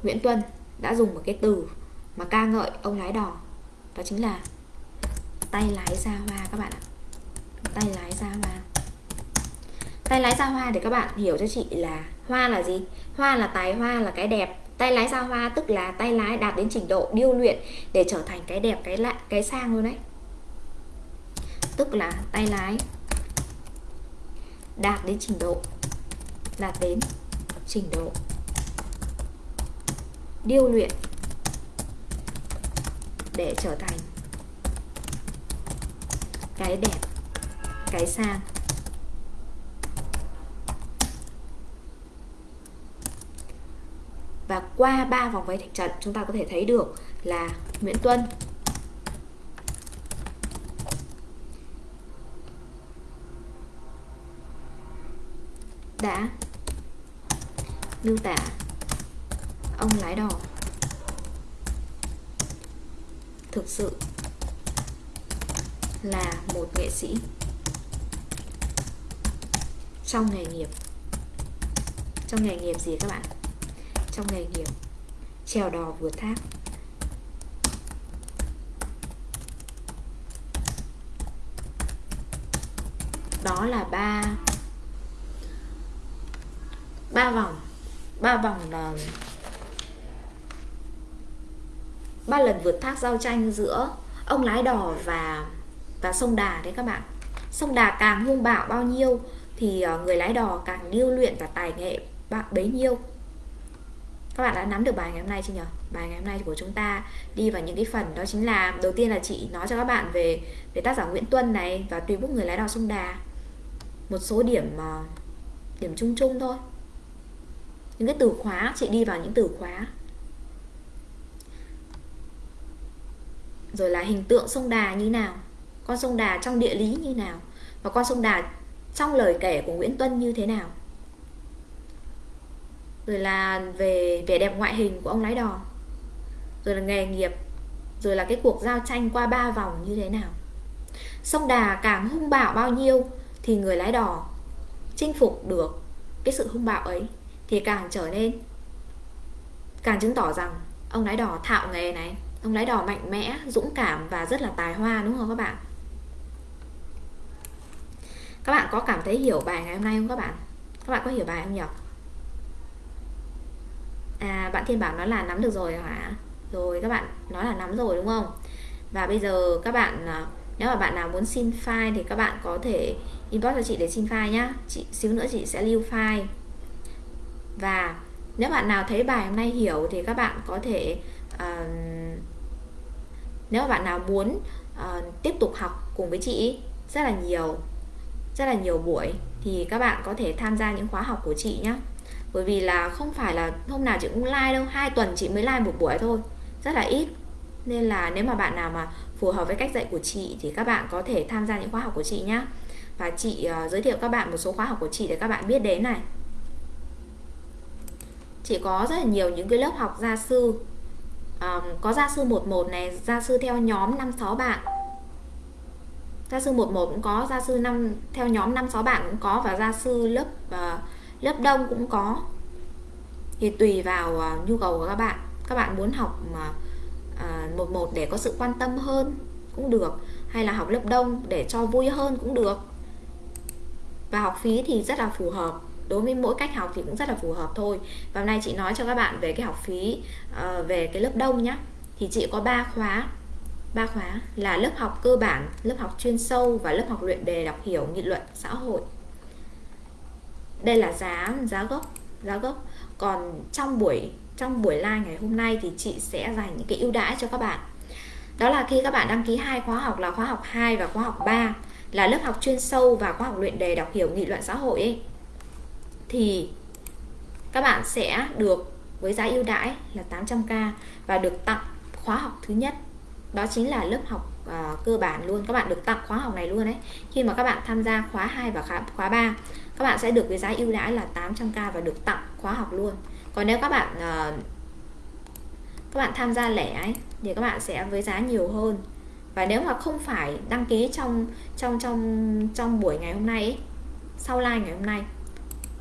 Nguyễn Tuân đã dùng một cái từ mà ca ngợi ông lái đò, đó chính là tay lái ra hoa các bạn ạ. Tay lái ra hoa. Tay lái ra hoa để các bạn hiểu cho chị là hoa là gì? Hoa là tài, hoa là cái đẹp. Tay lái ra hoa tức là tay lái đạt đến trình độ điêu luyện để trở thành cái đẹp, cái lạ, cái sang luôn đấy tức là tay lái. Đạt đến trình độ. Đạt đến trình độ. Điêu luyện. Để trở thành cái đẹp, cái sang. Và qua ba vòng vây thạch trận, chúng ta có thể thấy được là Nguyễn Tuân đã. Miêu tả ông lái đò. Thực sự là một nghệ sĩ. Trong nghề nghiệp. Trong nghề nghiệp gì các bạn? Trong nghề nghiệp trèo đò vượt thác. Đó là ba ba vòng. Ba vòng là ba lần vượt thác giao tranh giữa ông lái đò và và sông Đà đấy các bạn. Sông Đà càng hung bạo bao nhiêu thì ờ, người lái đò càng điêu luyện và tài nghệ bạn bấy nhiêu. Các bạn đã nắm được bài ngày hôm nay chưa nhỉ bài ngày hôm nay của chúng ta đi vào những cái phần đó chính là, đầu tiên là chị nói cho các bạn về về tác giả Nguyễn Tuân này và tùy bút người lái đò sông Đà. Một số điểm ờ, điểm chung chung thôi những cái từ khóa, chị đi vào những từ khóa. Rồi là hình tượng sông Đà như nào? Con sông Đà trong địa lý như nào? Và con sông Đà trong lời kể của Nguyễn Tuân như thế nào? Rồi là về vẻ đẹp ngoại hình của ông lái đò. Rồi là nghề nghiệp. Rồi là cái cuộc giao tranh qua ba vòng như thế nào? Sông Đà càng hung bạo bao nhiêu thì người lái đò chinh phục được cái sự hung bạo ấy? Thì càng trở nên càng chứng tỏ rằng ông lái đò thạo nghề này, ông lái đò mạnh mẽ, dũng cảm và rất là tài hoa, đúng không các bạn? Các bạn có cảm thấy hiểu bài ngày hôm nay không các bạn? Các bạn có hiểu bài không nhỉ? À bạn thiên bảo nói là nắm được rồi hả? Rồi, các bạn nói là nắm rồi, đúng không? Và bây giờ các bạn à, nếu mà bạn nào muốn xin file thì các bạn có thể inbox cho chị để xin file nhá. Chị, xíu nữa chị sẽ lưu file và nếu bạn nào thấy bài hôm nay hiểu thì các bạn có thể uh, nếu bạn nào muốn uh, tiếp tục học cùng với chị rất là nhiều rất là nhiều buổi thì các bạn có thể tham gia những khóa học của chị nhé bởi vì là không phải là hôm nào chị cũng like đâu hai tuần chị mới like một buổi thôi rất là ít. Nên là nếu mà bạn nào mà phù hợp với cách dạy của chị thì các bạn có thể tham gia những khóa học của chị nhé và chị uh, giới thiệu các bạn một số khóa học của chị để các bạn biết đến này chị có rất là nhiều những cái lớp học gia sư. Um, có gia sư 11 này gia sư theo nhóm 5 6 bạn. Gia sư 11 cũng có gia sư 5 theo nhóm 5 6 bạn cũng có và gia sư lớp uh, lớp đông cũng có. Thì tùy vào uh, nhu cầu của các bạn. Các bạn muốn học mà uh, một một để có sự quan tâm hơn cũng được hay là học lớp đông để cho vui hơn cũng được. Và học phí thì rất là phù hợp đối với mỗi cách học thì cũng rất là phù hợp thôi. Và hôm nay chị nói cho các bạn về cái học phí uh, về cái lớp đông nhá. Thì chị có 3 khóa. Ba khóa là lớp học cơ bản lớp học chuyên sâu và lớp học luyện đề đọc hiểu nghị luận xã hội. Đây là giá giá gốc giá gốc. Còn trong buổi trong buổi live ngày hôm nay thì chị sẽ dành những cái ưu đãi cho các bạn. Đó là khi các bạn đăng ký hai khóa học là khóa học 2 và khóa học 3 là lớp học chuyên sâu và khóa học luyện đề đọc hiểu nghị luận xã hội ấy thì các bạn sẽ được với giá ưu đãi là 800k và được tặng khóa học thứ nhất. Đó chính là lớp học uh, cơ bản luôn. Các bạn được tặng khóa học này luôn đấy khi mà các bạn tham gia khóa 2 và khóa, khóa 3 các bạn sẽ được với giá ưu đãi là 800k và được tặng khóa học luôn. Còn nếu các bạn uh, các bạn tham gia lẻ ấy thì các bạn sẽ với giá nhiều hơn. Và nếu mà không phải đăng ký trong trong trong trong buổi ngày hôm nay ấy, sau live ngày hôm nay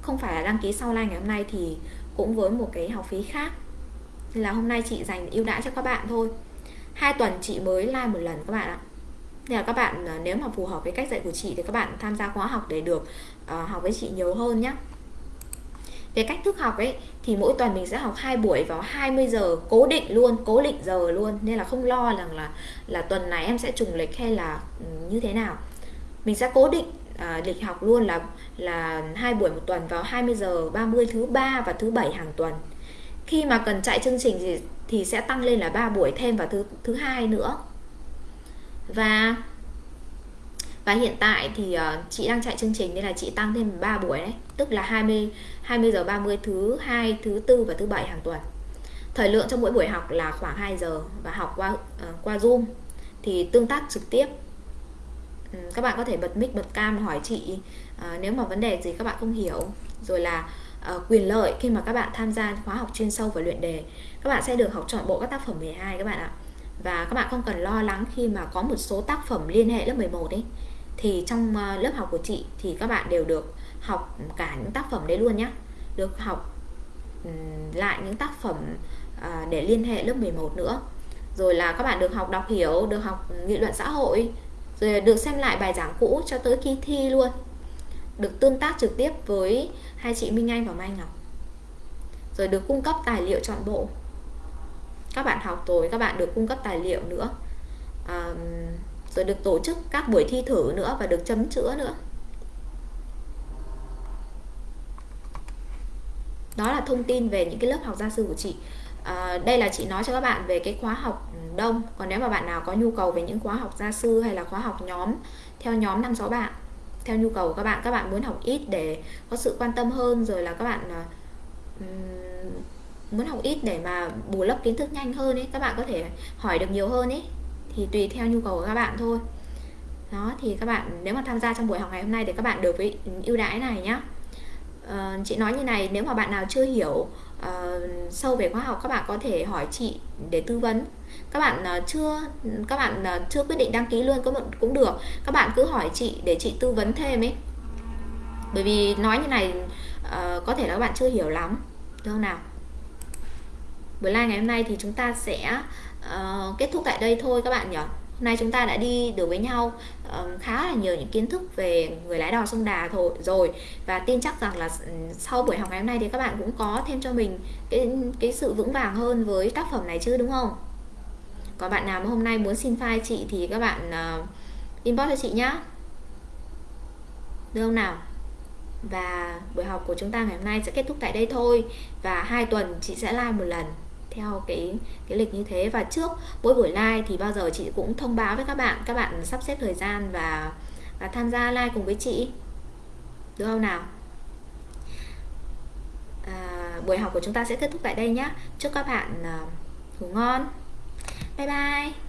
không phải là đăng ký sau live ngày hôm nay thì cũng với một cái học phí khác. Là hôm nay chị dành ưu đãi cho các bạn thôi. Hai tuần chị mới like một lần các bạn ạ. Nên là các bạn à, nếu mà phù hợp với cách dạy của chị thì các bạn tham gia khóa học để được uh, học với chị nhiều hơn nhé về cách thức học ấy thì mỗi tuần mình sẽ học hai buổi vào 20 giờ cố định luôn cố định giờ luôn. Nên là không lo rằng là là tuần này em sẽ trùng lịch hay là ừ, như thế nào. Mình sẽ cố định à, lịch học luôn là là hai buổi một tuần vào 20 giờ 30 thứ ba và thứ bảy hàng tuần. Khi mà cần chạy chương trình thì thì sẽ tăng lên là 3 buổi thêm vào thứ thứ hai nữa. Và và hiện tại thì uh, chị đang chạy chương trình nên là chị tăng thêm 3 buổi đấy. Tức là 20 20 giờ 30 thứ hai thứ tư và thứ bảy hàng tuần. Thời lượng trong mỗi buổi học là khoảng 2 giờ và học qua uh, qua zoom thì tương tác trực tiếp. Ừ, các bạn có thể bật mic bật cam hỏi chị uh, nếu mà vấn đề gì các bạn không hiểu. Rồi là uh, quyền lợi khi mà các bạn tham gia khóa học chuyên sâu và luyện đề các bạn sẽ được học chọn bộ các tác phẩm 12 các bạn ạ. Và các bạn không cần lo lắng khi mà có một số tác phẩm liên hệ lớp 11 ấy. Thì trong uh, lớp học của chị thì các bạn đều được học cả những tác phẩm đấy luôn nhé được học um, lại những tác phẩm uh, để liên hệ lớp 11 nữa. Rồi là các bạn được học đọc hiểu được học nghị luận xã hội rồi được xem lại bài giảng cũ cho tới khi thi luôn. Được tương tác trực tiếp với hai chị Minh Anh và Mai Ngọc. Rồi được cung cấp tài liệu chọn bộ. Các bạn học tối các bạn được cung cấp tài liệu nữa. À, rồi được tổ chức các buổi thi thử nữa và được chấm chữa nữa. Đó là thông tin về những cái lớp học gia sư của chị à, đây là chị nói cho các bạn về cái khóa học đông. Còn nếu mà bạn nào có nhu cầu về những khóa học gia sư hay là khóa học nhóm theo nhóm năm sáu bạn theo nhu cầu của các bạn các bạn muốn học ít để có sự quan tâm hơn rồi là các bạn um, muốn học ít để mà bù lấp kiến thức nhanh hơn ấy các bạn có thể hỏi được nhiều hơn ấy thì tùy theo nhu cầu của các bạn thôi. Đó thì các bạn nếu mà tham gia trong buổi học ngày hôm nay thì các bạn được với ưu đãi này nhá. À, chị nói như này nếu mà bạn nào chưa hiểu uh, sâu về khoa học các bạn có thể hỏi chị để tư vấn. Các bạn uh, chưa các bạn uh, chưa quyết định đăng ký luôn cũng cũng được. Các bạn cứ hỏi chị để chị tư vấn thêm ấy. Bởi vì nói như này uh, có thể là các bạn chưa hiểu lắm. Được không nào? Buổi live ngày hôm nay thì chúng ta sẽ uh, kết thúc tại đây thôi các bạn nhỉ? Hôm nay chúng ta đã đi được với nhau uh, khá là nhiều những kiến thức về người lái đò sông Đà thôi rồi. Và tin chắc rằng là sau buổi học ngày hôm nay thì các bạn cũng có thêm cho mình cái cái sự vững vàng hơn với tác phẩm này chứ đúng không? Còn bạn nào mà hôm nay muốn xin file chị thì các bạn uh, inbox cho chị nhá. Được không nào? Và buổi học của chúng ta ngày hôm nay sẽ kết thúc tại đây thôi. Và hai tuần chị sẽ live một lần theo cái cái lịch như thế. Và trước mỗi buổi live thì bao giờ chị cũng thông báo với các bạn các bạn sắp xếp thời gian và và tham gia live cùng với chị. Được không nào? À, buổi học của chúng ta sẽ kết thúc tại đây nhé chúc các bạn uh, ngủ ngon. Bye bye.